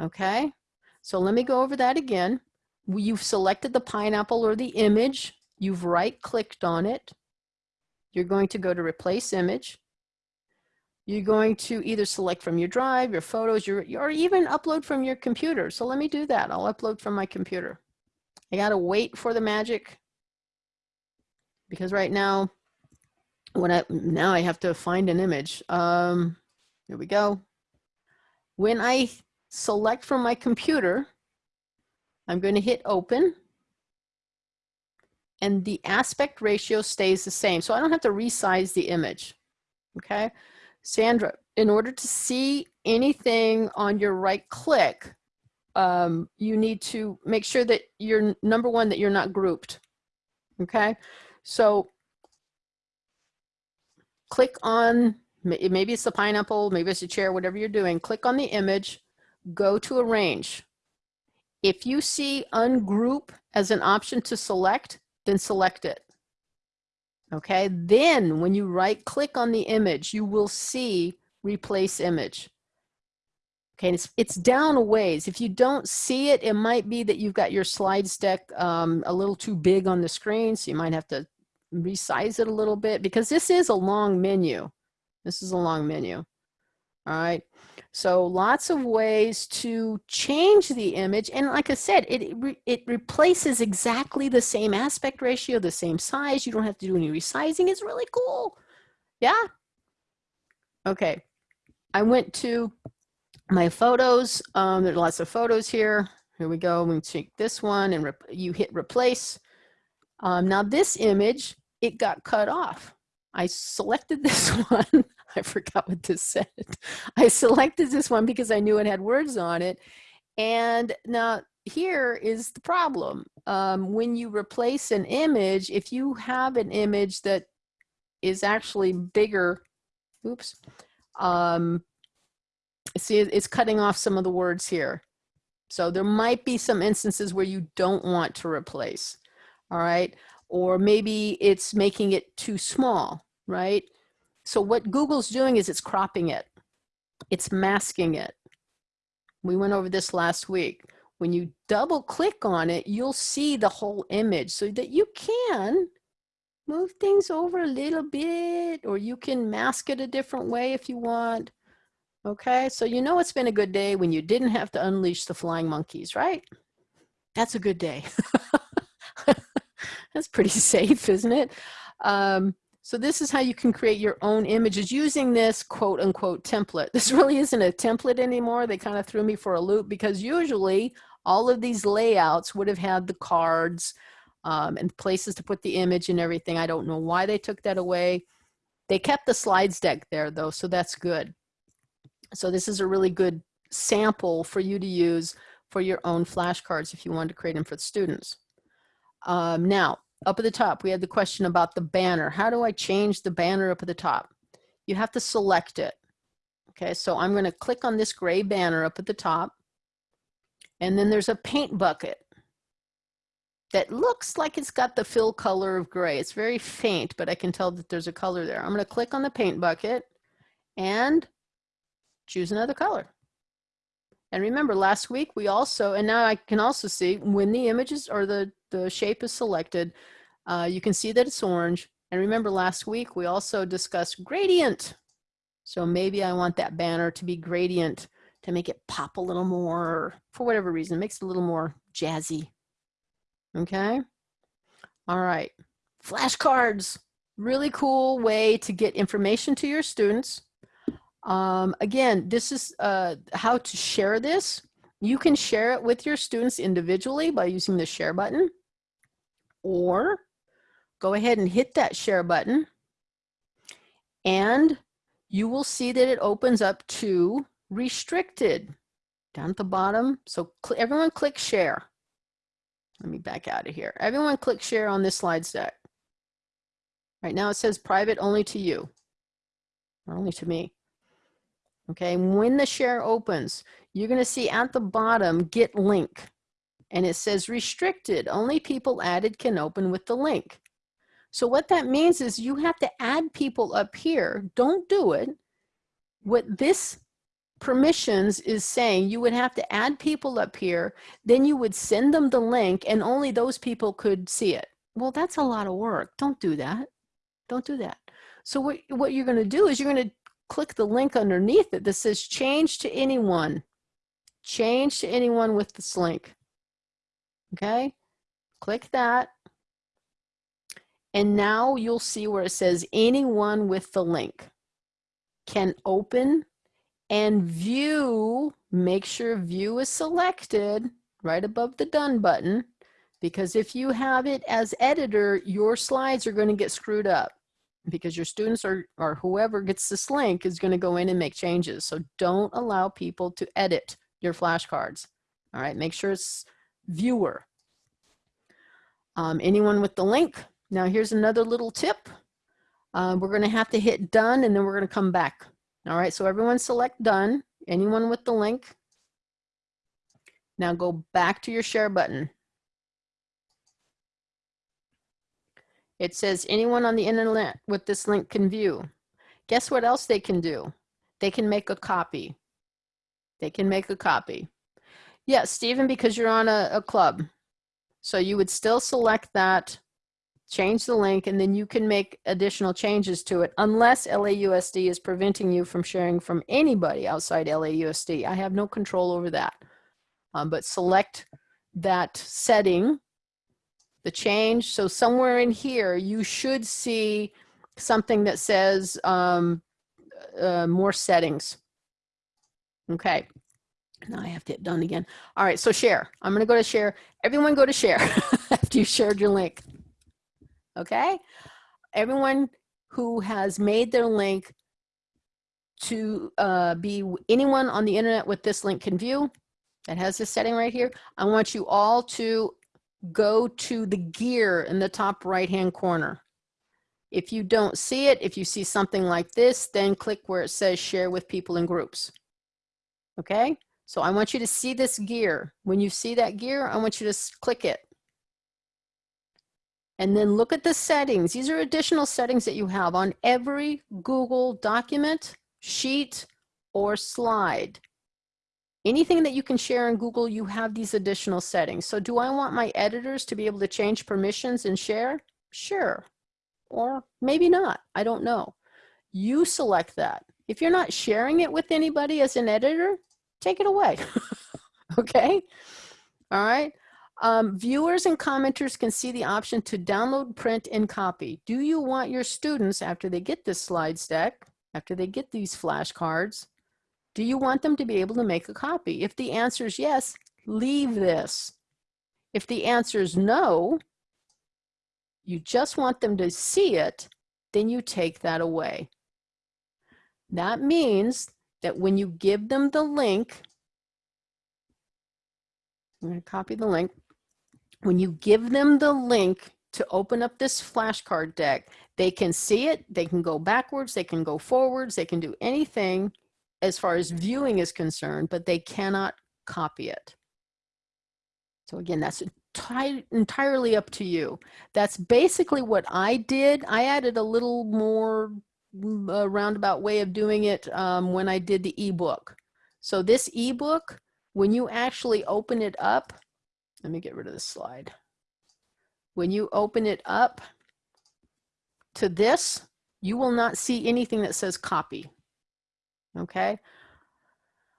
Okay, so let me go over that again. You've selected the pineapple or the image. You've right clicked on it. You're going to go to replace image. You're going to either select from your drive, your photos, your, or even upload from your computer. So let me do that. I'll upload from my computer. I gotta wait for the magic because right now, when I, now I have to find an image. Um, here we go. When I select from my computer, I'm going to hit open and the aspect ratio stays the same. So I don't have to resize the image, okay? Sandra, in order to see anything on your right click, um, you need to make sure that you're, number one, that you're not grouped, okay? So click on, maybe it's the pineapple, maybe it's a chair, whatever you're doing, click on the image, go to arrange. If you see ungroup as an option to select, then select it. Okay, then when you right click on the image, you will see replace image. Okay, it's, it's down a ways. If you don't see it, it might be that you've got your slides deck um, a little too big on the screen, so you might have to resize it a little bit because this is a long menu. This is a long menu. All right. So lots of ways to change the image. And like I said, it, it, re it replaces exactly the same aspect ratio, the same size. You don't have to do any resizing. It's really cool. Yeah. Okay. I went to my photos. Um, there's lots of photos here. Here we go. We take this one and you hit replace. Um, now this image, it got cut off. I selected this one. I forgot what this said. I selected this one because I knew it had words on it. And now here is the problem. Um, when you replace an image, if you have an image that is actually bigger, oops, um, see it's cutting off some of the words here. So there might be some instances where you don't want to replace, all right? Or maybe it's making it too small, right? So what Google's doing is it's cropping it. It's masking it. We went over this last week. When you double click on it, you'll see the whole image so that you can move things over a little bit or you can mask it a different way if you want. Okay, so you know it's been a good day when you didn't have to unleash the flying monkeys, right? That's a good day. That's pretty safe, isn't it? Um, so this is how you can create your own images using this quote unquote template. This really isn't a template anymore. They kind of threw me for a loop because usually all of these layouts would have had the cards um, and places to put the image and everything. I don't know why they took that away. They kept the slides deck there though, so that's good. So this is a really good sample for you to use for your own flashcards if you want to create them for the students. Um, now, up at the top, we had the question about the banner. How do I change the banner up at the top? You have to select it. Okay, so I'm going to click on this gray banner up at the top. And then there's a paint bucket that looks like it's got the fill color of gray. It's very faint, but I can tell that there's a color there. I'm going to click on the paint bucket and choose another color. And remember last week we also, and now I can also see when the images or the, the shape is selected, uh, you can see that it's orange. And remember last week we also discussed gradient. So maybe I want that banner to be gradient to make it pop a little more for whatever reason, makes it a little more jazzy. Okay. All right. Flashcards, really cool way to get information to your students um, again, this is uh, how to share this. You can share it with your students individually by using the share button or go ahead and hit that share button and you will see that it opens up to restricted down at the bottom. So everyone click share. Let me back out of here. Everyone click share on this slide deck. Right now it says private only to you, or only to me. Okay, when the share opens, you're gonna see at the bottom, get link. And it says restricted, only people added can open with the link. So what that means is you have to add people up here. Don't do it. What this permissions is saying you would have to add people up here, then you would send them the link and only those people could see it. Well, that's a lot of work. Don't do that. Don't do that. So what, what you're gonna do is you're gonna click the link underneath it that says change to anyone. Change to anyone with this link. Okay, click that. And now you'll see where it says anyone with the link can open and view, make sure view is selected right above the done button because if you have it as editor, your slides are going to get screwed up because your students are, or whoever gets this link is going to go in and make changes. So don't allow people to edit your flashcards. All right, make sure it's viewer. Um, anyone with the link. Now here's another little tip. Uh, we're going to have to hit done and then we're going to come back. All right, so everyone select done. Anyone with the link. Now go back to your share button. It says anyone on the internet with this link can view. Guess what else they can do? They can make a copy. They can make a copy. Yes, Stephen, because you're on a, a club. So you would still select that change the link, and then you can make additional changes to it unless LAUSD is preventing you from sharing from anybody outside LAUSD. I have no control over that. Um, but select that setting, the change. So somewhere in here, you should see something that says um, uh, more settings. Okay. Now I have to hit done again. All right, so share. I'm gonna go to share. Everyone go to share after you shared your link. Okay? Everyone who has made their link to uh, be anyone on the internet with this link can view, that has this setting right here. I want you all to go to the gear in the top right hand corner. If you don't see it, if you see something like this, then click where it says share with people in groups. Okay? So I want you to see this gear. When you see that gear, I want you to click it. And then look at the settings. These are additional settings that you have on every Google document, sheet, or slide. Anything that you can share in Google, you have these additional settings. So do I want my editors to be able to change permissions and share? Sure. Or maybe not. I don't know. You select that. If you're not sharing it with anybody as an editor, take it away. okay? All right. Um, viewers and commenters can see the option to download, print, and copy. Do you want your students, after they get this slide deck, after they get these flashcards, do you want them to be able to make a copy? If the answer is yes, leave this. If the answer is no, you just want them to see it, then you take that away. That means that when you give them the link, I'm to copy the link. When you give them the link to open up this flashcard deck, they can see it, they can go backwards, they can go forwards, they can do anything as far as viewing is concerned, but they cannot copy it. So again, that's entirely up to you. That's basically what I did. I added a little more uh, roundabout way of doing it um, when I did the ebook. So this ebook, when you actually open it up, let me get rid of this slide. When you open it up to this, you will not see anything that says copy. Okay.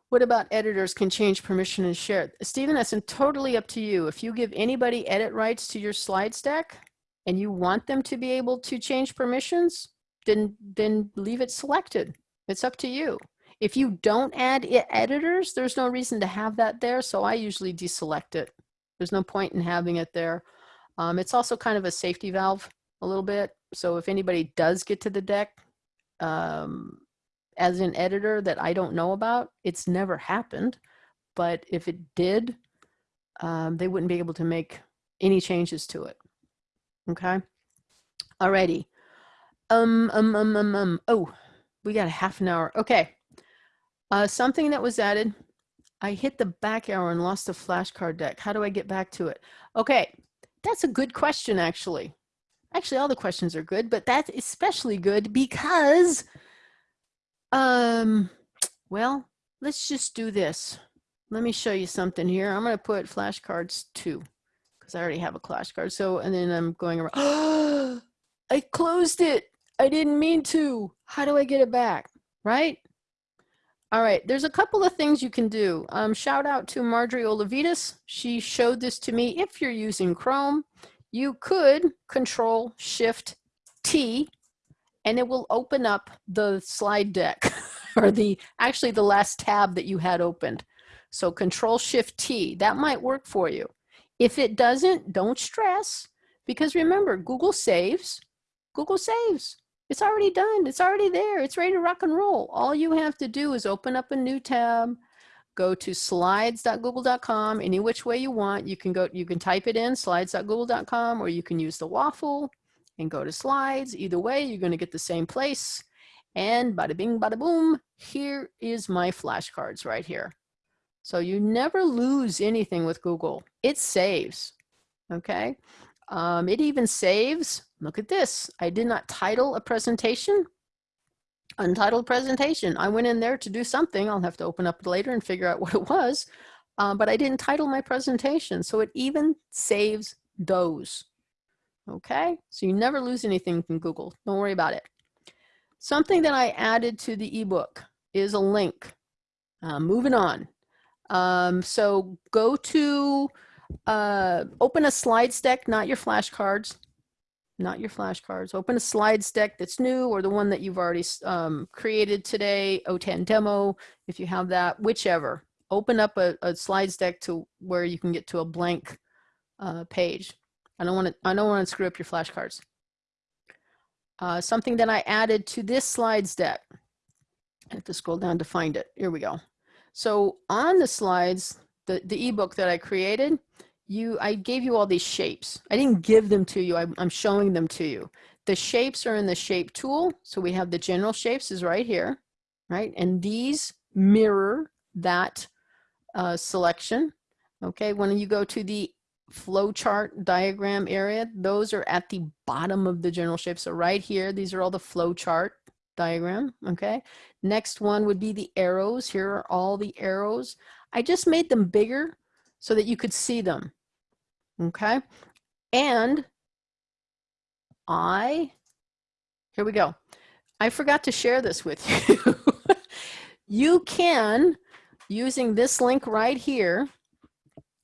What about editors can change permission and share? Stephen, that's totally up to you. If you give anybody edit rights to your slides deck and you want them to be able to change permissions, then, then leave it selected. It's up to you. If you don't add editors, there's no reason to have that there. So I usually deselect it. There's no point in having it there. Um, it's also kind of a safety valve a little bit. So if anybody does get to the deck, um, as an editor that I don't know about. It's never happened, but if it did, um, they wouldn't be able to make any changes to it. Okay. Alrighty. Um, um, um, um, um. Oh, we got a half an hour. Okay. Uh, something that was added. I hit the back arrow and lost the flashcard deck. How do I get back to it? Okay. That's a good question, actually. Actually, all the questions are good, but that's especially good because um, well, let's just do this. Let me show you something here. I'm going to put flashcards two because I already have a flashcard. So, and then I'm going around. I closed it. I didn't mean to. How do I get it back? Right? All right. There's a couple of things you can do. Um, shout out to Marjorie Olavitas. She showed this to me. If you're using Chrome, you could control shift T and it will open up the slide deck or the actually the last tab that you had opened. So control shift T, that might work for you. If it doesn't, don't stress because remember Google saves, Google saves. It's already done. It's already there. It's ready to rock and roll. All you have to do is open up a new tab, go to slides.google.com any which way you want. You can go you can type it in slides.google.com or you can use the waffle and go to slides. Either way, you're going to get the same place. And bada bing, bada boom, here is my flashcards right here. So you never lose anything with Google. It saves, okay? Um, it even saves, look at this. I did not title a presentation, untitled presentation. I went in there to do something. I'll have to open up later and figure out what it was. Um, but I didn't title my presentation. So it even saves those. Okay, so you never lose anything from Google. Don't worry about it. Something that I added to the ebook is a link. Uh, moving on. Um, so go to uh, open a slides deck, not your flashcards, not your flashcards. Open a slides deck that's new or the one that you've already um, created today, O10 demo, if you have that, whichever. Open up a, a slides deck to where you can get to a blank uh, page. I don't want to. I don't want to screw up your flashcards. Uh, something that I added to this slides deck. I have to scroll down to find it. Here we go. So on the slides, the, the ebook that I created, you I gave you all these shapes. I didn't give them to you. I, I'm showing them to you. The shapes are in the shape tool. So we have the general shapes is right here, right? And these mirror that uh, selection. Okay, when you go to the flowchart diagram area, those are at the bottom of the general shape. So right here, these are all the flowchart diagram, okay? Next one would be the arrows. Here are all the arrows. I just made them bigger so that you could see them, okay? And I, here we go. I forgot to share this with you. you can, using this link right here,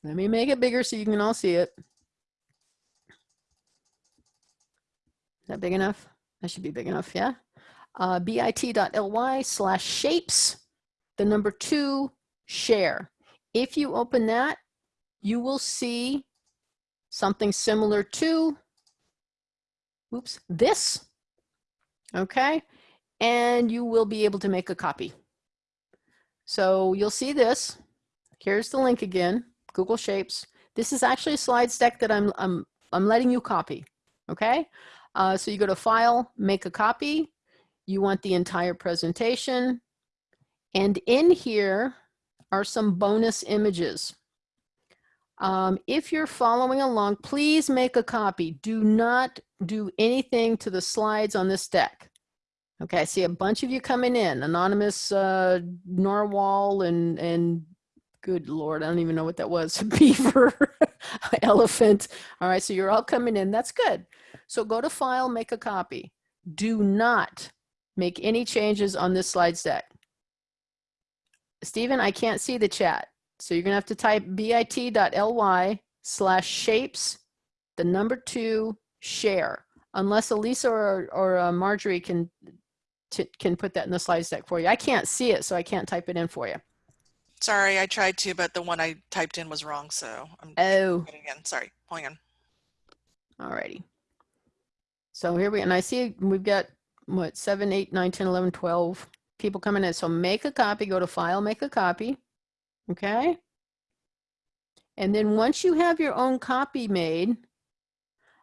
let me make it bigger so you can all see it. Is that big enough? That should be big enough, yeah? Uh, bit.ly slash shapes, the number two, share. If you open that, you will see something similar to, oops, this, okay? And you will be able to make a copy. So you'll see this. Here's the link again. Google Shapes. This is actually a slides deck that I'm, I'm, I'm letting you copy, okay? Uh, so you go to File, Make a Copy. You want the entire presentation. And in here are some bonus images. Um, if you're following along, please make a copy. Do not do anything to the slides on this deck. Okay, I see a bunch of you coming in, anonymous uh, Narwhal and, and good lord i don't even know what that was beaver elephant. All right so you're all coming in. That's good. So go to file make a copy. Do not make any changes on this slides deck Stephen I can't see the chat. So you're gonna have to type bit.ly slash shapes the number two share. Unless Elisa or, or uh, Marjorie can can put that in the slides deck for you. I can't see it so I can't type it in for you Sorry, I tried to, but the one I typed in was wrong. So I'm Oh, again. Sorry, hang on. alrighty. So here we, and I see we've got what, seven, eight, nine, 10, 11, 12 people coming in. So make a copy, go to file, make a copy. Okay. And then once you have your own copy made,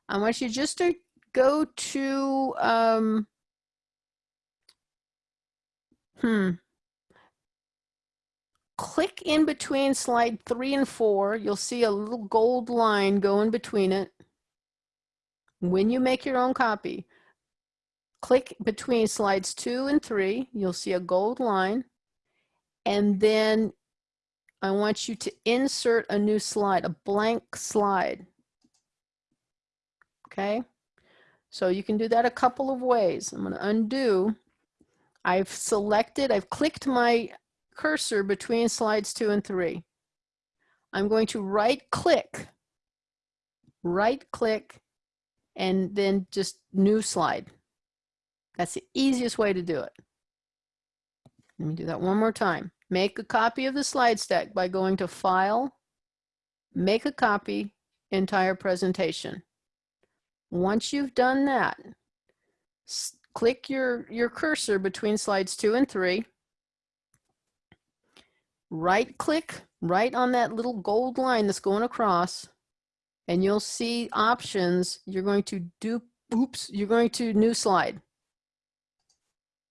I want you just to go to, um, hmm, click in between slide three and four. You'll see a little gold line going between it. When you make your own copy, click between slides two and three. You'll see a gold line. And then I want you to insert a new slide, a blank slide. Okay. So you can do that a couple of ways. I'm going to undo. I've selected, I've clicked my cursor between slides two and three. I'm going to right click, right click, and then just new slide. That's the easiest way to do it. Let me do that one more time. Make a copy of the slide stack by going to File, Make a Copy, Entire Presentation. Once you've done that, click your, your cursor between slides two and three, right click right on that little gold line that's going across and you'll see options. You're going to do, oops, you're going to new slide.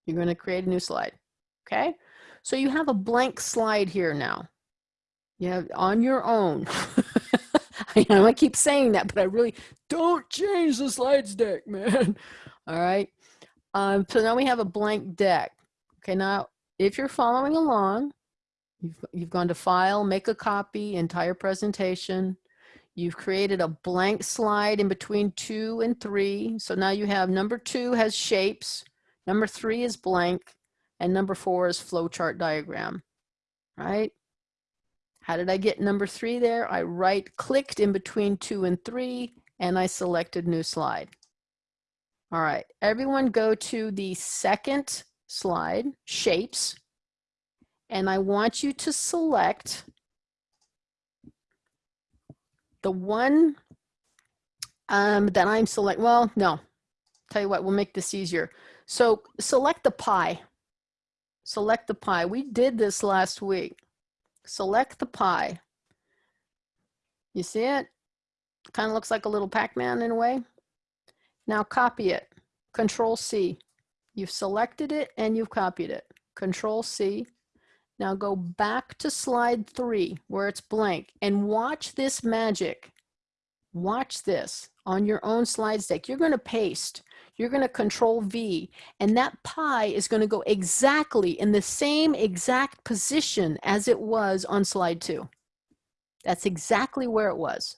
You're going to create a new slide. Okay. So you have a blank slide here now. You have on your own. I I keep saying that, but I really don't change the slides deck, man. All right. Um, so now we have a blank deck. Okay. Now, if you're following along, You've, you've gone to file, make a copy, entire presentation. You've created a blank slide in between two and three. So now you have number two has shapes, number three is blank, and number four is flowchart diagram, right? How did I get number three there? I right clicked in between two and three and I selected new slide. All right, everyone go to the second slide, shapes, and I want you to select the one um, that I'm select, well, no, tell you what, we'll make this easier. So select the pie, select the pie. We did this last week. Select the pie. You see it? Kind of looks like a little Pac-Man in a way. Now copy it. Control C. You've selected it and you've copied it. Control C. Now go back to slide three where it's blank and watch this magic. Watch this on your own slides deck. You're going to paste. You're going to control V and that pie is going to go exactly in the same exact position as it was on slide two. That's exactly where it was.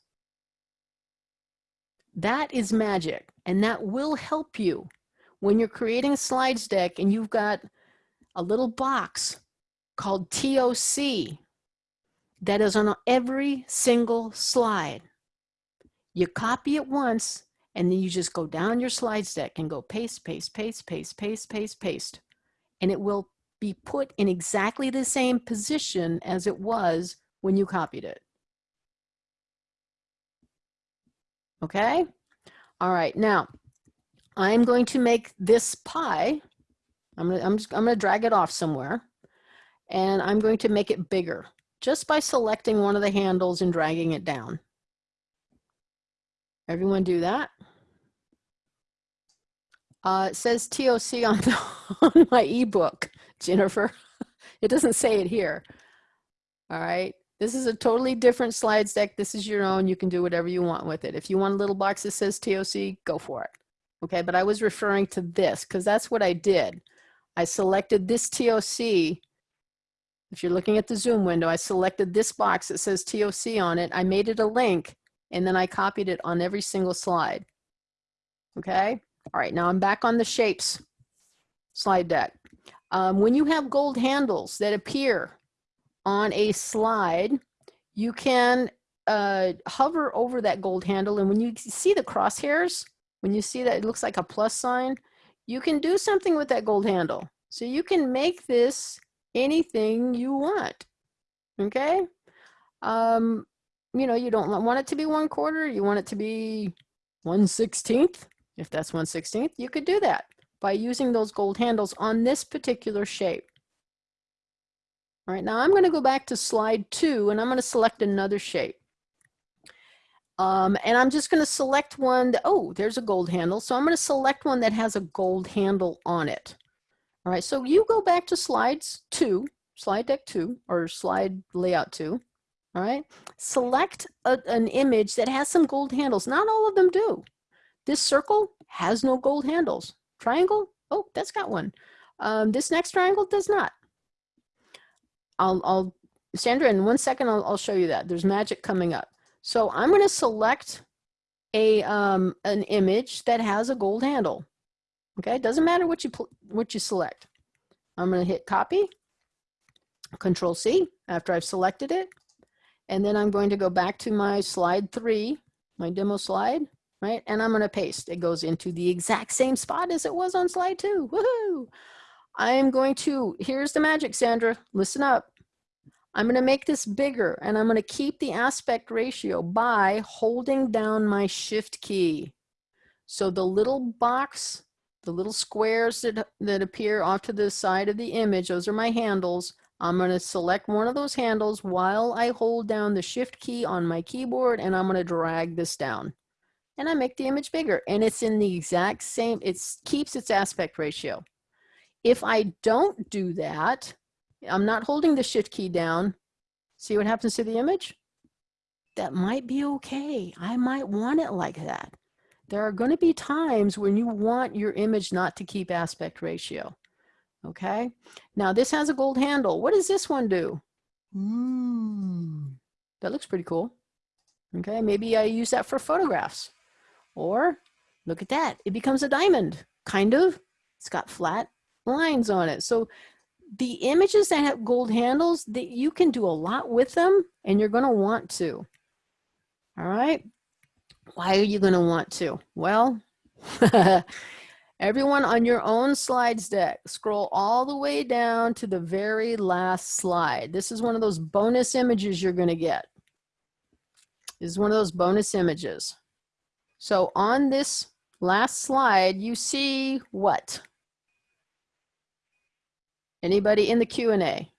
That is magic and that will help you when you're creating a slides deck and you've got a little box called TOC that is on every single slide. You copy it once and then you just go down your slides deck and go paste, paste, paste, paste, paste, paste, paste. And it will be put in exactly the same position as it was when you copied it. Okay? All right, now I'm going to make this pie. I'm gonna, I'm, just, I'm gonna drag it off somewhere and I'm going to make it bigger just by selecting one of the handles and dragging it down. Everyone do that? Uh, it says TOC on, the, on my ebook, Jennifer. It doesn't say it here. All right. This is a totally different slides deck. This is your own. You can do whatever you want with it. If you want a little box that says TOC, go for it. Okay, but I was referring to this because that's what I did. I selected this TOC if you're looking at the Zoom window, I selected this box that says TOC on it. I made it a link and then I copied it on every single slide. Okay. All right. Now I'm back on the shapes slide deck. Um, when you have gold handles that appear on a slide, you can uh, hover over that gold handle. And when you see the crosshairs, when you see that it looks like a plus sign, you can do something with that gold handle. So you can make this anything you want. Okay. Um, you know, you don't want it to be one quarter. You want it to be 1 16th. If that's 1 16th, you could do that by using those gold handles on this particular shape. All right, now I'm going to go back to slide two and I'm going to select another shape. Um, and I'm just going to select one that, oh, there's a gold handle. So I'm going to select one that has a gold handle on it. All right, so you go back to slides two, slide deck two, or slide layout two. All right, select a, an image that has some gold handles. Not all of them do. This circle has no gold handles. Triangle, oh, that's got one. Um, this next triangle does not. I'll, I'll, Sandra, in one second, I'll, I'll show you that. There's magic coming up. So I'm going to select a um, an image that has a gold handle. Okay, it doesn't matter what you what you select. I'm going to hit copy, control C after I've selected it. And then I'm going to go back to my slide three, my demo slide, right? And I'm going to paste. It goes into the exact same spot as it was on slide two. Woohoo! I'm going to, here's the magic, Sandra. Listen up. I'm going to make this bigger and I'm going to keep the aspect ratio by holding down my shift key. So the little box the little squares that, that appear off to the side of the image, those are my handles. I'm going to select one of those handles while I hold down the shift key on my keyboard and I'm going to drag this down. And I make the image bigger and it's in the exact same, it keeps its aspect ratio. If I don't do that, I'm not holding the shift key down. See what happens to the image? That might be okay. I might want it like that there are going to be times when you want your image not to keep aspect ratio. Okay. Now this has a gold handle. What does this one do? Ooh, that looks pretty cool. Okay, maybe I use that for photographs. Or look at that, it becomes a diamond, kind of. It's got flat lines on it. So the images that have gold handles, that you can do a lot with them and you're gonna want to. All right, why are you gonna want to? Well, everyone on your own slides deck, scroll all the way down to the very last slide. This is one of those bonus images you're gonna get. This is one of those bonus images. So on this last slide, you see what? Anybody in the Q&A?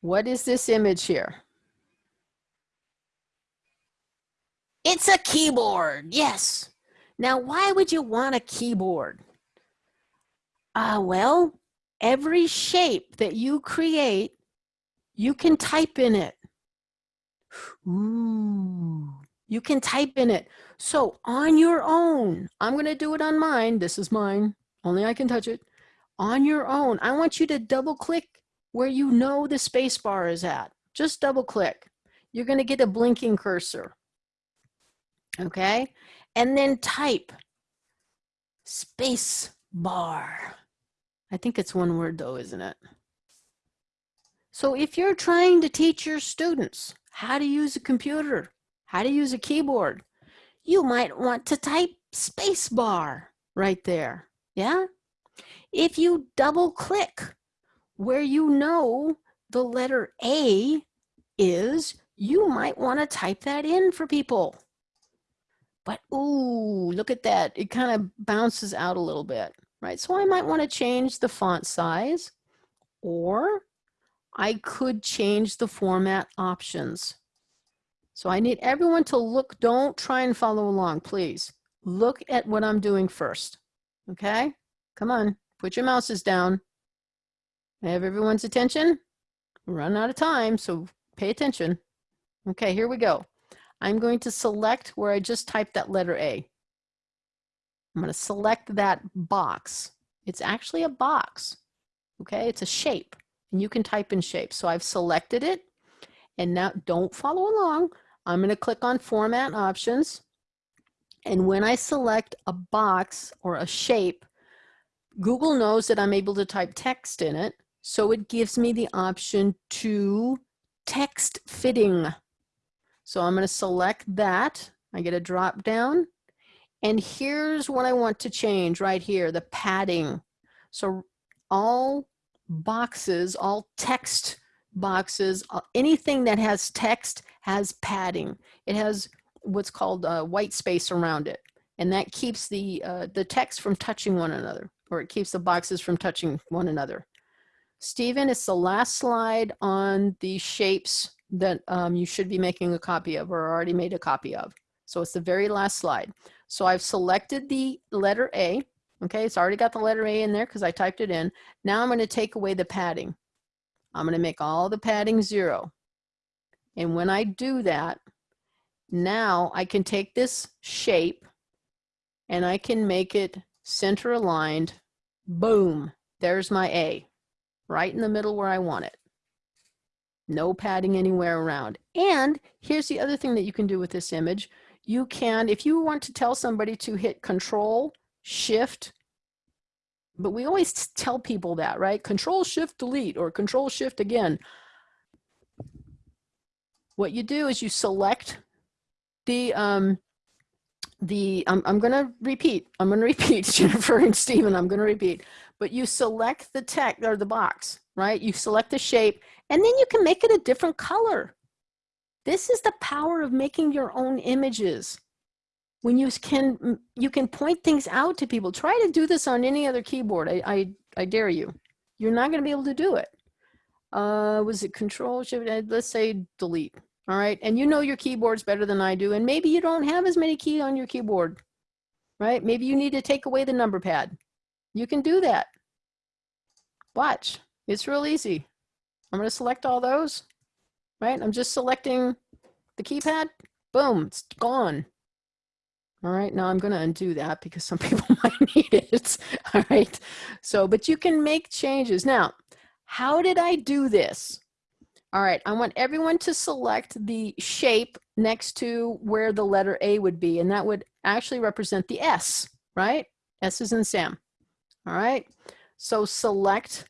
What is this image here? It's a keyboard, yes. Now, why would you want a keyboard? Ah, uh, well, every shape that you create, you can type in it. Ooh, you can type in it. So on your own, I'm going to do it on mine. This is mine. Only I can touch it. On your own, I want you to double click where you know the space bar is at. Just double click. You're going to get a blinking cursor. Okay. And then type space bar. I think it's one word though, isn't it? So if you're trying to teach your students how to use a computer, how to use a keyboard, you might want to type space bar right there. Yeah. If you double click where you know the letter A is, you might want to type that in for people. But ooh, look at that. It kind of bounces out a little bit, right? So I might want to change the font size or I could change the format options. So I need everyone to look, don't try and follow along, please. Look at what I'm doing first, okay? Come on, put your mouses down. I have everyone's attention. We're running out of time, so pay attention. Okay, here we go. I'm going to select where I just typed that letter A. I'm going to select that box. It's actually a box, okay? It's a shape, and you can type in shape. So I've selected it, and now don't follow along. I'm going to click on format options. And when I select a box or a shape, Google knows that I'm able to type text in it. So it gives me the option to text fitting. So I'm going to select that. I get a drop down. And here's what I want to change right here, the padding. So all boxes, all text boxes, uh, anything that has text has padding. It has what's called uh, white space around it. And that keeps the, uh, the text from touching one another, or it keeps the boxes from touching one another. Stephen, it's the last slide on the shapes that um, you should be making a copy of or already made a copy of. So it's the very last slide. So I've selected the letter A. Okay, it's already got the letter A in there because I typed it in. Now I'm going to take away the padding. I'm going to make all the padding zero. And when I do that, now I can take this shape and I can make it center aligned. Boom, there's my A, right in the middle where I want it. No padding anywhere around. And here's the other thing that you can do with this image. You can, if you want to tell somebody to hit control, shift, but we always tell people that, right? Control shift delete or control shift again. What you do is you select the, um, the I'm, I'm going to repeat, I'm going to repeat, Jennifer and Stephen, I'm going to repeat, but you select the text or the box, right? You select the shape and then you can make it a different color. This is the power of making your own images. When you can, you can point things out to people. Try to do this on any other keyboard. I, I, I dare you. You're not going to be able to do it. Uh, was it control shift? Let's say delete. All right. And you know your keyboards better than I do. And maybe you don't have as many key on your keyboard, right? Maybe you need to take away the number pad. You can do that. Watch. It's real easy. I'm going to select all those, right? I'm just selecting the keypad. Boom, it's gone. All right, now I'm going to undo that because some people might need it. All right, so, but you can make changes. Now, how did I do this? All right, I want everyone to select the shape next to where the letter A would be, and that would actually represent the S, right? S is in Sam. All right, so select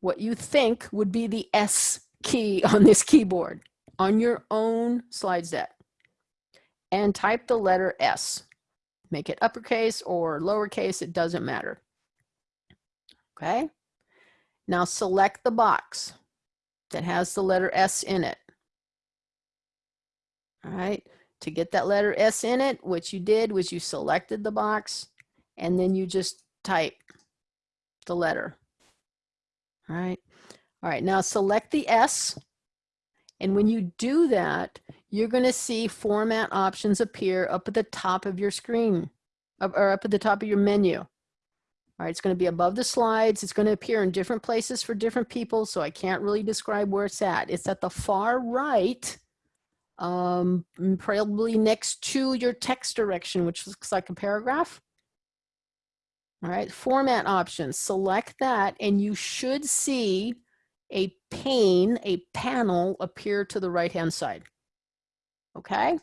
what you think would be the S key on this keyboard on your own slide set and type the letter S. Make it uppercase or lowercase, it doesn't matter. Okay. Now select the box that has the letter S in it. All right. To get that letter S in it, what you did was you selected the box and then you just type the letter. All right. All right. Now select the S. And when you do that, you're going to see format options appear up at the top of your screen or up at the top of your menu. All right, it's going to be above the slides. It's going to appear in different places for different people, so I can't really describe where it's at. It's at the far right, um, probably next to your text direction, which looks like a paragraph. All right, format options, select that, and you should see a pane, a panel appear to the right-hand side. Okay,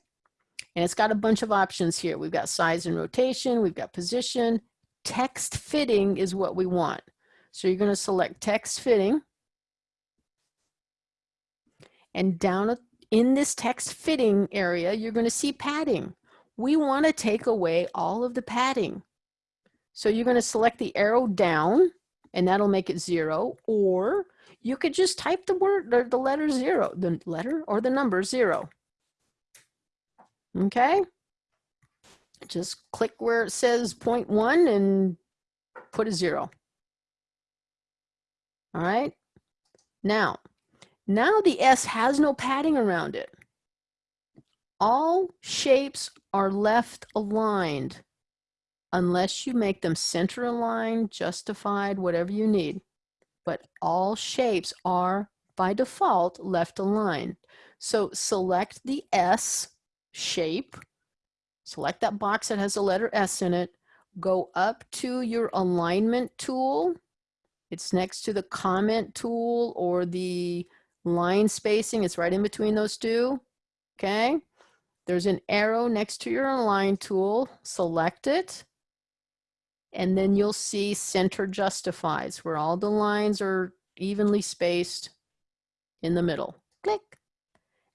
and it's got a bunch of options here. We've got size and rotation, we've got position, text fitting is what we want. So you're going to select text fitting. And down in this text fitting area, you're going to see padding. We want to take away all of the padding. So you're going to select the arrow down and that'll make it zero. Or you could just type the word, or the letter zero, the letter or the number zero. Okay just click where it says point one and put a zero. All right. Now, now the S has no padding around it. All shapes are left aligned unless you make them center aligned, justified, whatever you need. But all shapes are by default left aligned. So select the S shape select that box that has the letter S in it, go up to your alignment tool. It's next to the comment tool or the line spacing. It's right in between those two. Okay. There's an arrow next to your align tool. Select it. And then you'll see center justifies where all the lines are evenly spaced in the middle. Click.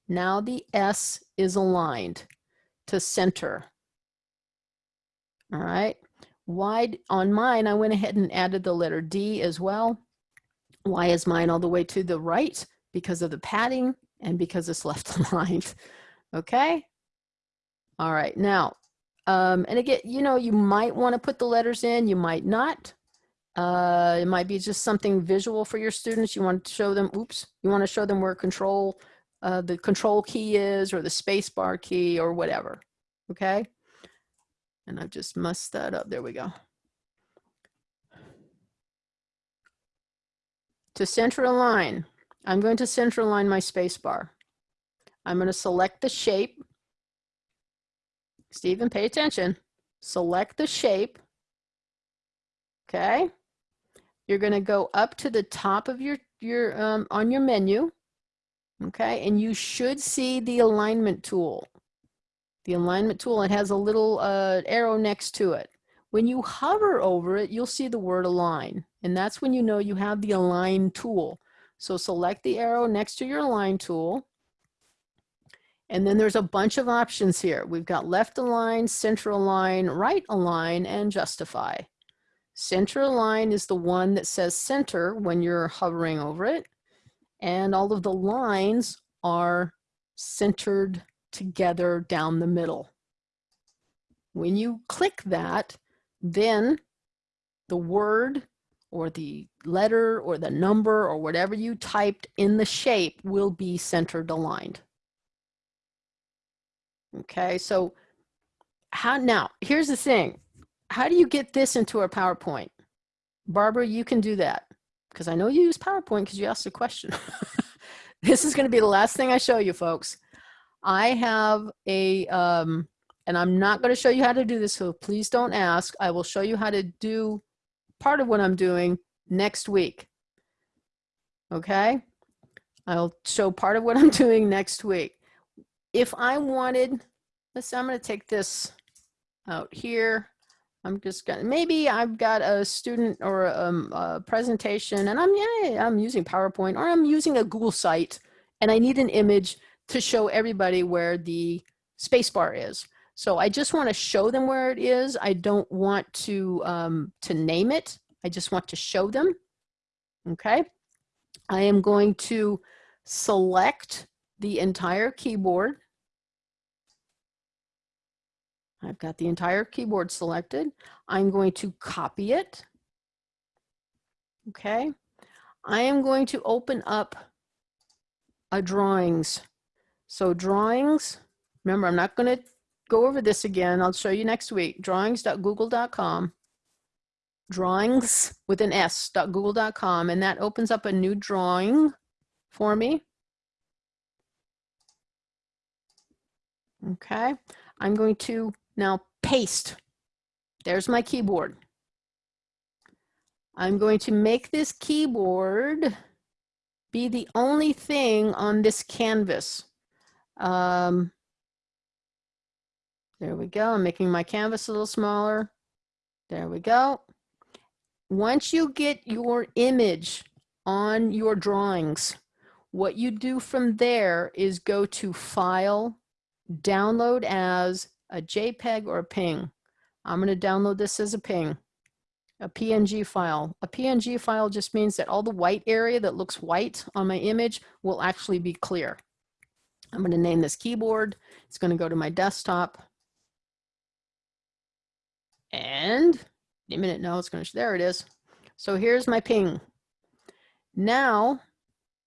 Now the S is aligned to center. All right. Wide on mine, I went ahead and added the letter D as well. Why is mine all the way to the right? Because of the padding and because it's left aligned. Okay. All right. Now, um, and again, you know, you might want to put the letters in, you might not. Uh, it might be just something visual for your students. You want to show them, oops, you want to show them where control uh, the control key is or the space bar key or whatever, okay? And I've just messed that up. There we go. To center align, I'm going to center align my space bar. I'm going to select the shape. Stephen, pay attention. Select the shape. Okay. You're going to go up to the top of your, your um, on your menu Okay, and you should see the alignment tool. The alignment tool, it has a little uh, arrow next to it. When you hover over it, you'll see the word align. And that's when you know you have the align tool. So select the arrow next to your align tool. And then there's a bunch of options here. We've got left align, center align, right align, and justify. Center align is the one that says center when you're hovering over it and all of the lines are centered together down the middle. When you click that, then the word or the letter or the number or whatever you typed in the shape will be centered aligned. Okay, so how now, here's the thing. How do you get this into a PowerPoint? Barbara, you can do that because I know you use PowerPoint because you asked a question. this is going to be the last thing I show you folks. I have a, um, and I'm not going to show you how to do this, so please don't ask. I will show you how to do part of what I'm doing next week. Okay. I'll show part of what I'm doing next week. If I wanted, let's say I'm going to take this out here. I'm just gonna, maybe I've got a student or um, a presentation and I'm, yeah, I'm using PowerPoint or I'm using a Google site and I need an image to show everybody where the spacebar is. So I just want to show them where it is. I don't want to, um, to name it. I just want to show them. Okay. I am going to select the entire keyboard. I've got the entire keyboard selected. I'm going to copy it. Okay. I am going to open up a drawings. So drawings, remember, I'm not going to go over this again. I'll show you next week. Drawings.google.com. Drawings with an s.google.com. And that opens up a new drawing for me. Okay. I'm going to now paste. There's my keyboard. I'm going to make this keyboard be the only thing on this canvas. Um, there we go. I'm making my canvas a little smaller. There we go. Once you get your image on your drawings, what you do from there is go to File, Download as a JPEG or a PNG. I'm going to download this as a PNG, a PNG file. A PNG file just means that all the white area that looks white on my image will actually be clear. I'm going to name this keyboard. It's going to go to my desktop. And a minute, no, it's going to, there it is. So here's my PNG. Now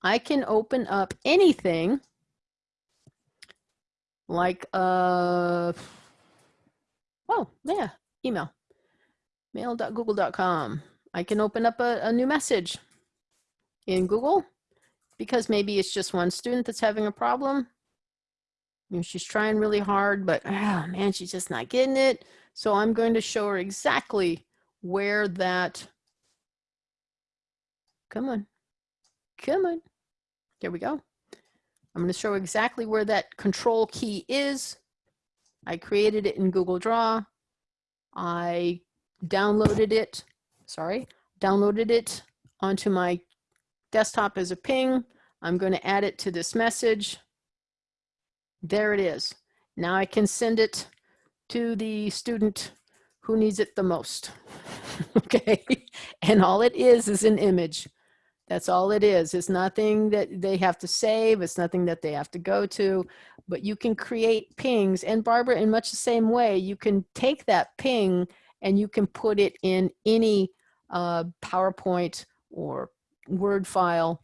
I can open up anything like, uh, oh, yeah, email, mail.google.com. I can open up a, a new message in Google because maybe it's just one student that's having a problem. You know, she's trying really hard, but oh man, she's just not getting it. So I'm going to show her exactly where that, come on, come on. There we go. I'm going to show exactly where that control key is. I created it in Google Draw. I downloaded it, sorry, downloaded it onto my desktop as a ping. I'm going to add it to this message. There it is. Now I can send it to the student who needs it the most. okay. And all it is is an image. That's all it is. It's nothing that they have to save. It's nothing that they have to go to, but you can create pings. And Barbara, in much the same way, you can take that ping and you can put it in any uh, PowerPoint or Word file,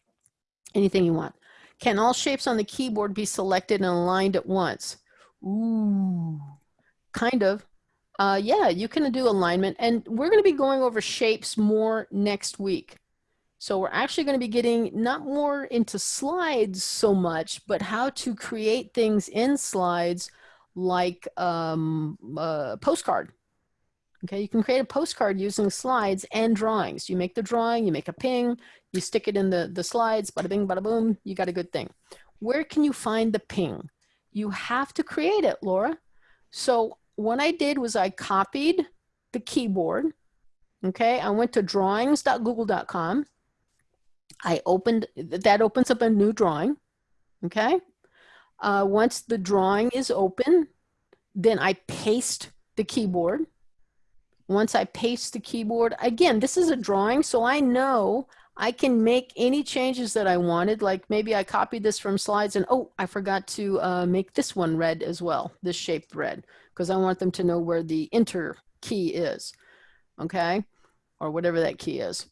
anything you want. Can all shapes on the keyboard be selected and aligned at once? Ooh, kind of. Uh, yeah, you can do alignment. And we're going to be going over shapes more next week. So we're actually going to be getting not more into slides so much, but how to create things in slides like um, a postcard. Okay, you can create a postcard using slides and drawings. You make the drawing, you make a ping, you stick it in the, the slides, bada bing, bada boom, you got a good thing. Where can you find the ping? You have to create it, Laura. So what I did was I copied the keyboard. Okay, I went to drawings.google.com I opened, that opens up a new drawing, okay? Uh, once the drawing is open, then I paste the keyboard. Once I paste the keyboard, again, this is a drawing, so I know I can make any changes that I wanted. Like maybe I copied this from slides and, oh, I forgot to uh, make this one red as well, this shape red, because I want them to know where the enter key is, okay? Or whatever that key is.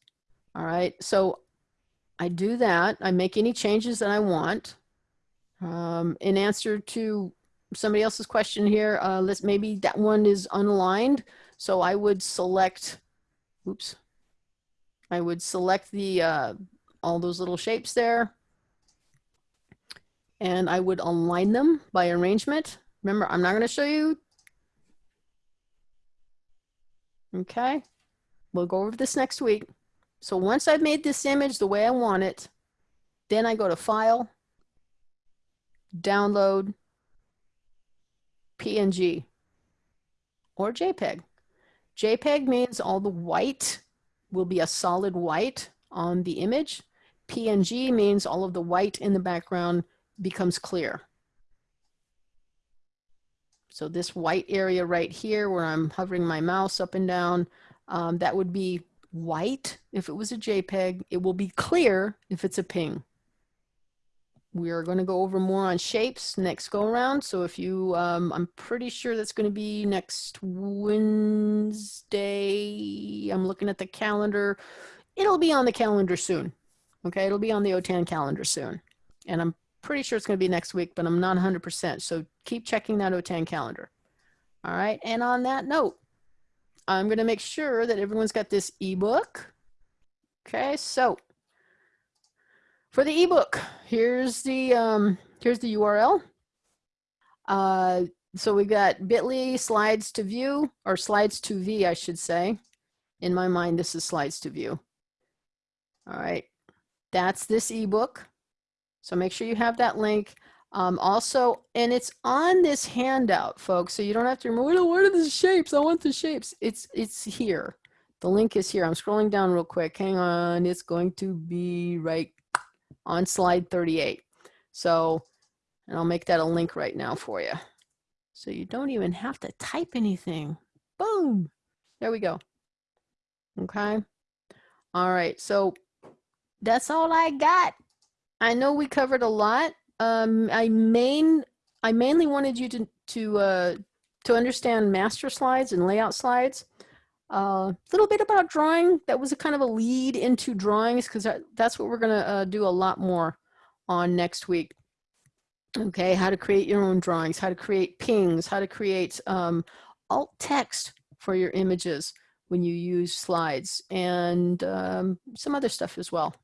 All right, so I do that. I make any changes that I want. Um, in answer to somebody else's question here, uh, let's maybe that one is unaligned. So I would select, oops, I would select the, uh, all those little shapes there. And I would align them by arrangement. Remember, I'm not going to show you. Okay. We'll go over this next week. So once I've made this image the way I want it, Then I go to File, Download, PNG, or JPEG. JPEG means all the white will be a solid white on the image. PNG means all of the white in the background becomes clear. So this white area right here where I'm hovering my mouse up and down, um, that would be white if it was a JPEG. It will be clear if it's a ping. We are going to go over more on shapes next go around. So if you, um, I'm pretty sure that's going to be next Wednesday. I'm looking at the calendar. It'll be on the calendar soon. Okay, it'll be on the OTAN calendar soon. And I'm pretty sure it's going to be next week, but I'm not 100%. So keep checking that OTAN calendar. All right, and on that note, I'm going to make sure that everyone's got this ebook. Okay, so for the ebook, here's the um, here's the URL. Uh, so we got bit.ly slides to view or slides to v, I should say. In my mind, this is slides to view. All right, that's this ebook. So make sure you have that link. Um, also, and it's on this handout, folks. So you don't have to remember, what are the shapes? I want the shapes. It's, it's here. The link is here. I'm scrolling down real quick. Hang on. It's going to be right on slide 38. So, and I'll make that a link right now for you. So you don't even have to type anything. Boom. There we go. Okay. All right. So that's all I got. I know we covered a lot. Um, I main I mainly wanted you to to uh, to understand master slides and layout slides. A uh, little bit about drawing. That was a kind of a lead into drawings because that, that's what we're going to uh, do a lot more on next week. Okay, how to create your own drawings, how to create pings, how to create um, alt text for your images when you use slides, and um, some other stuff as well.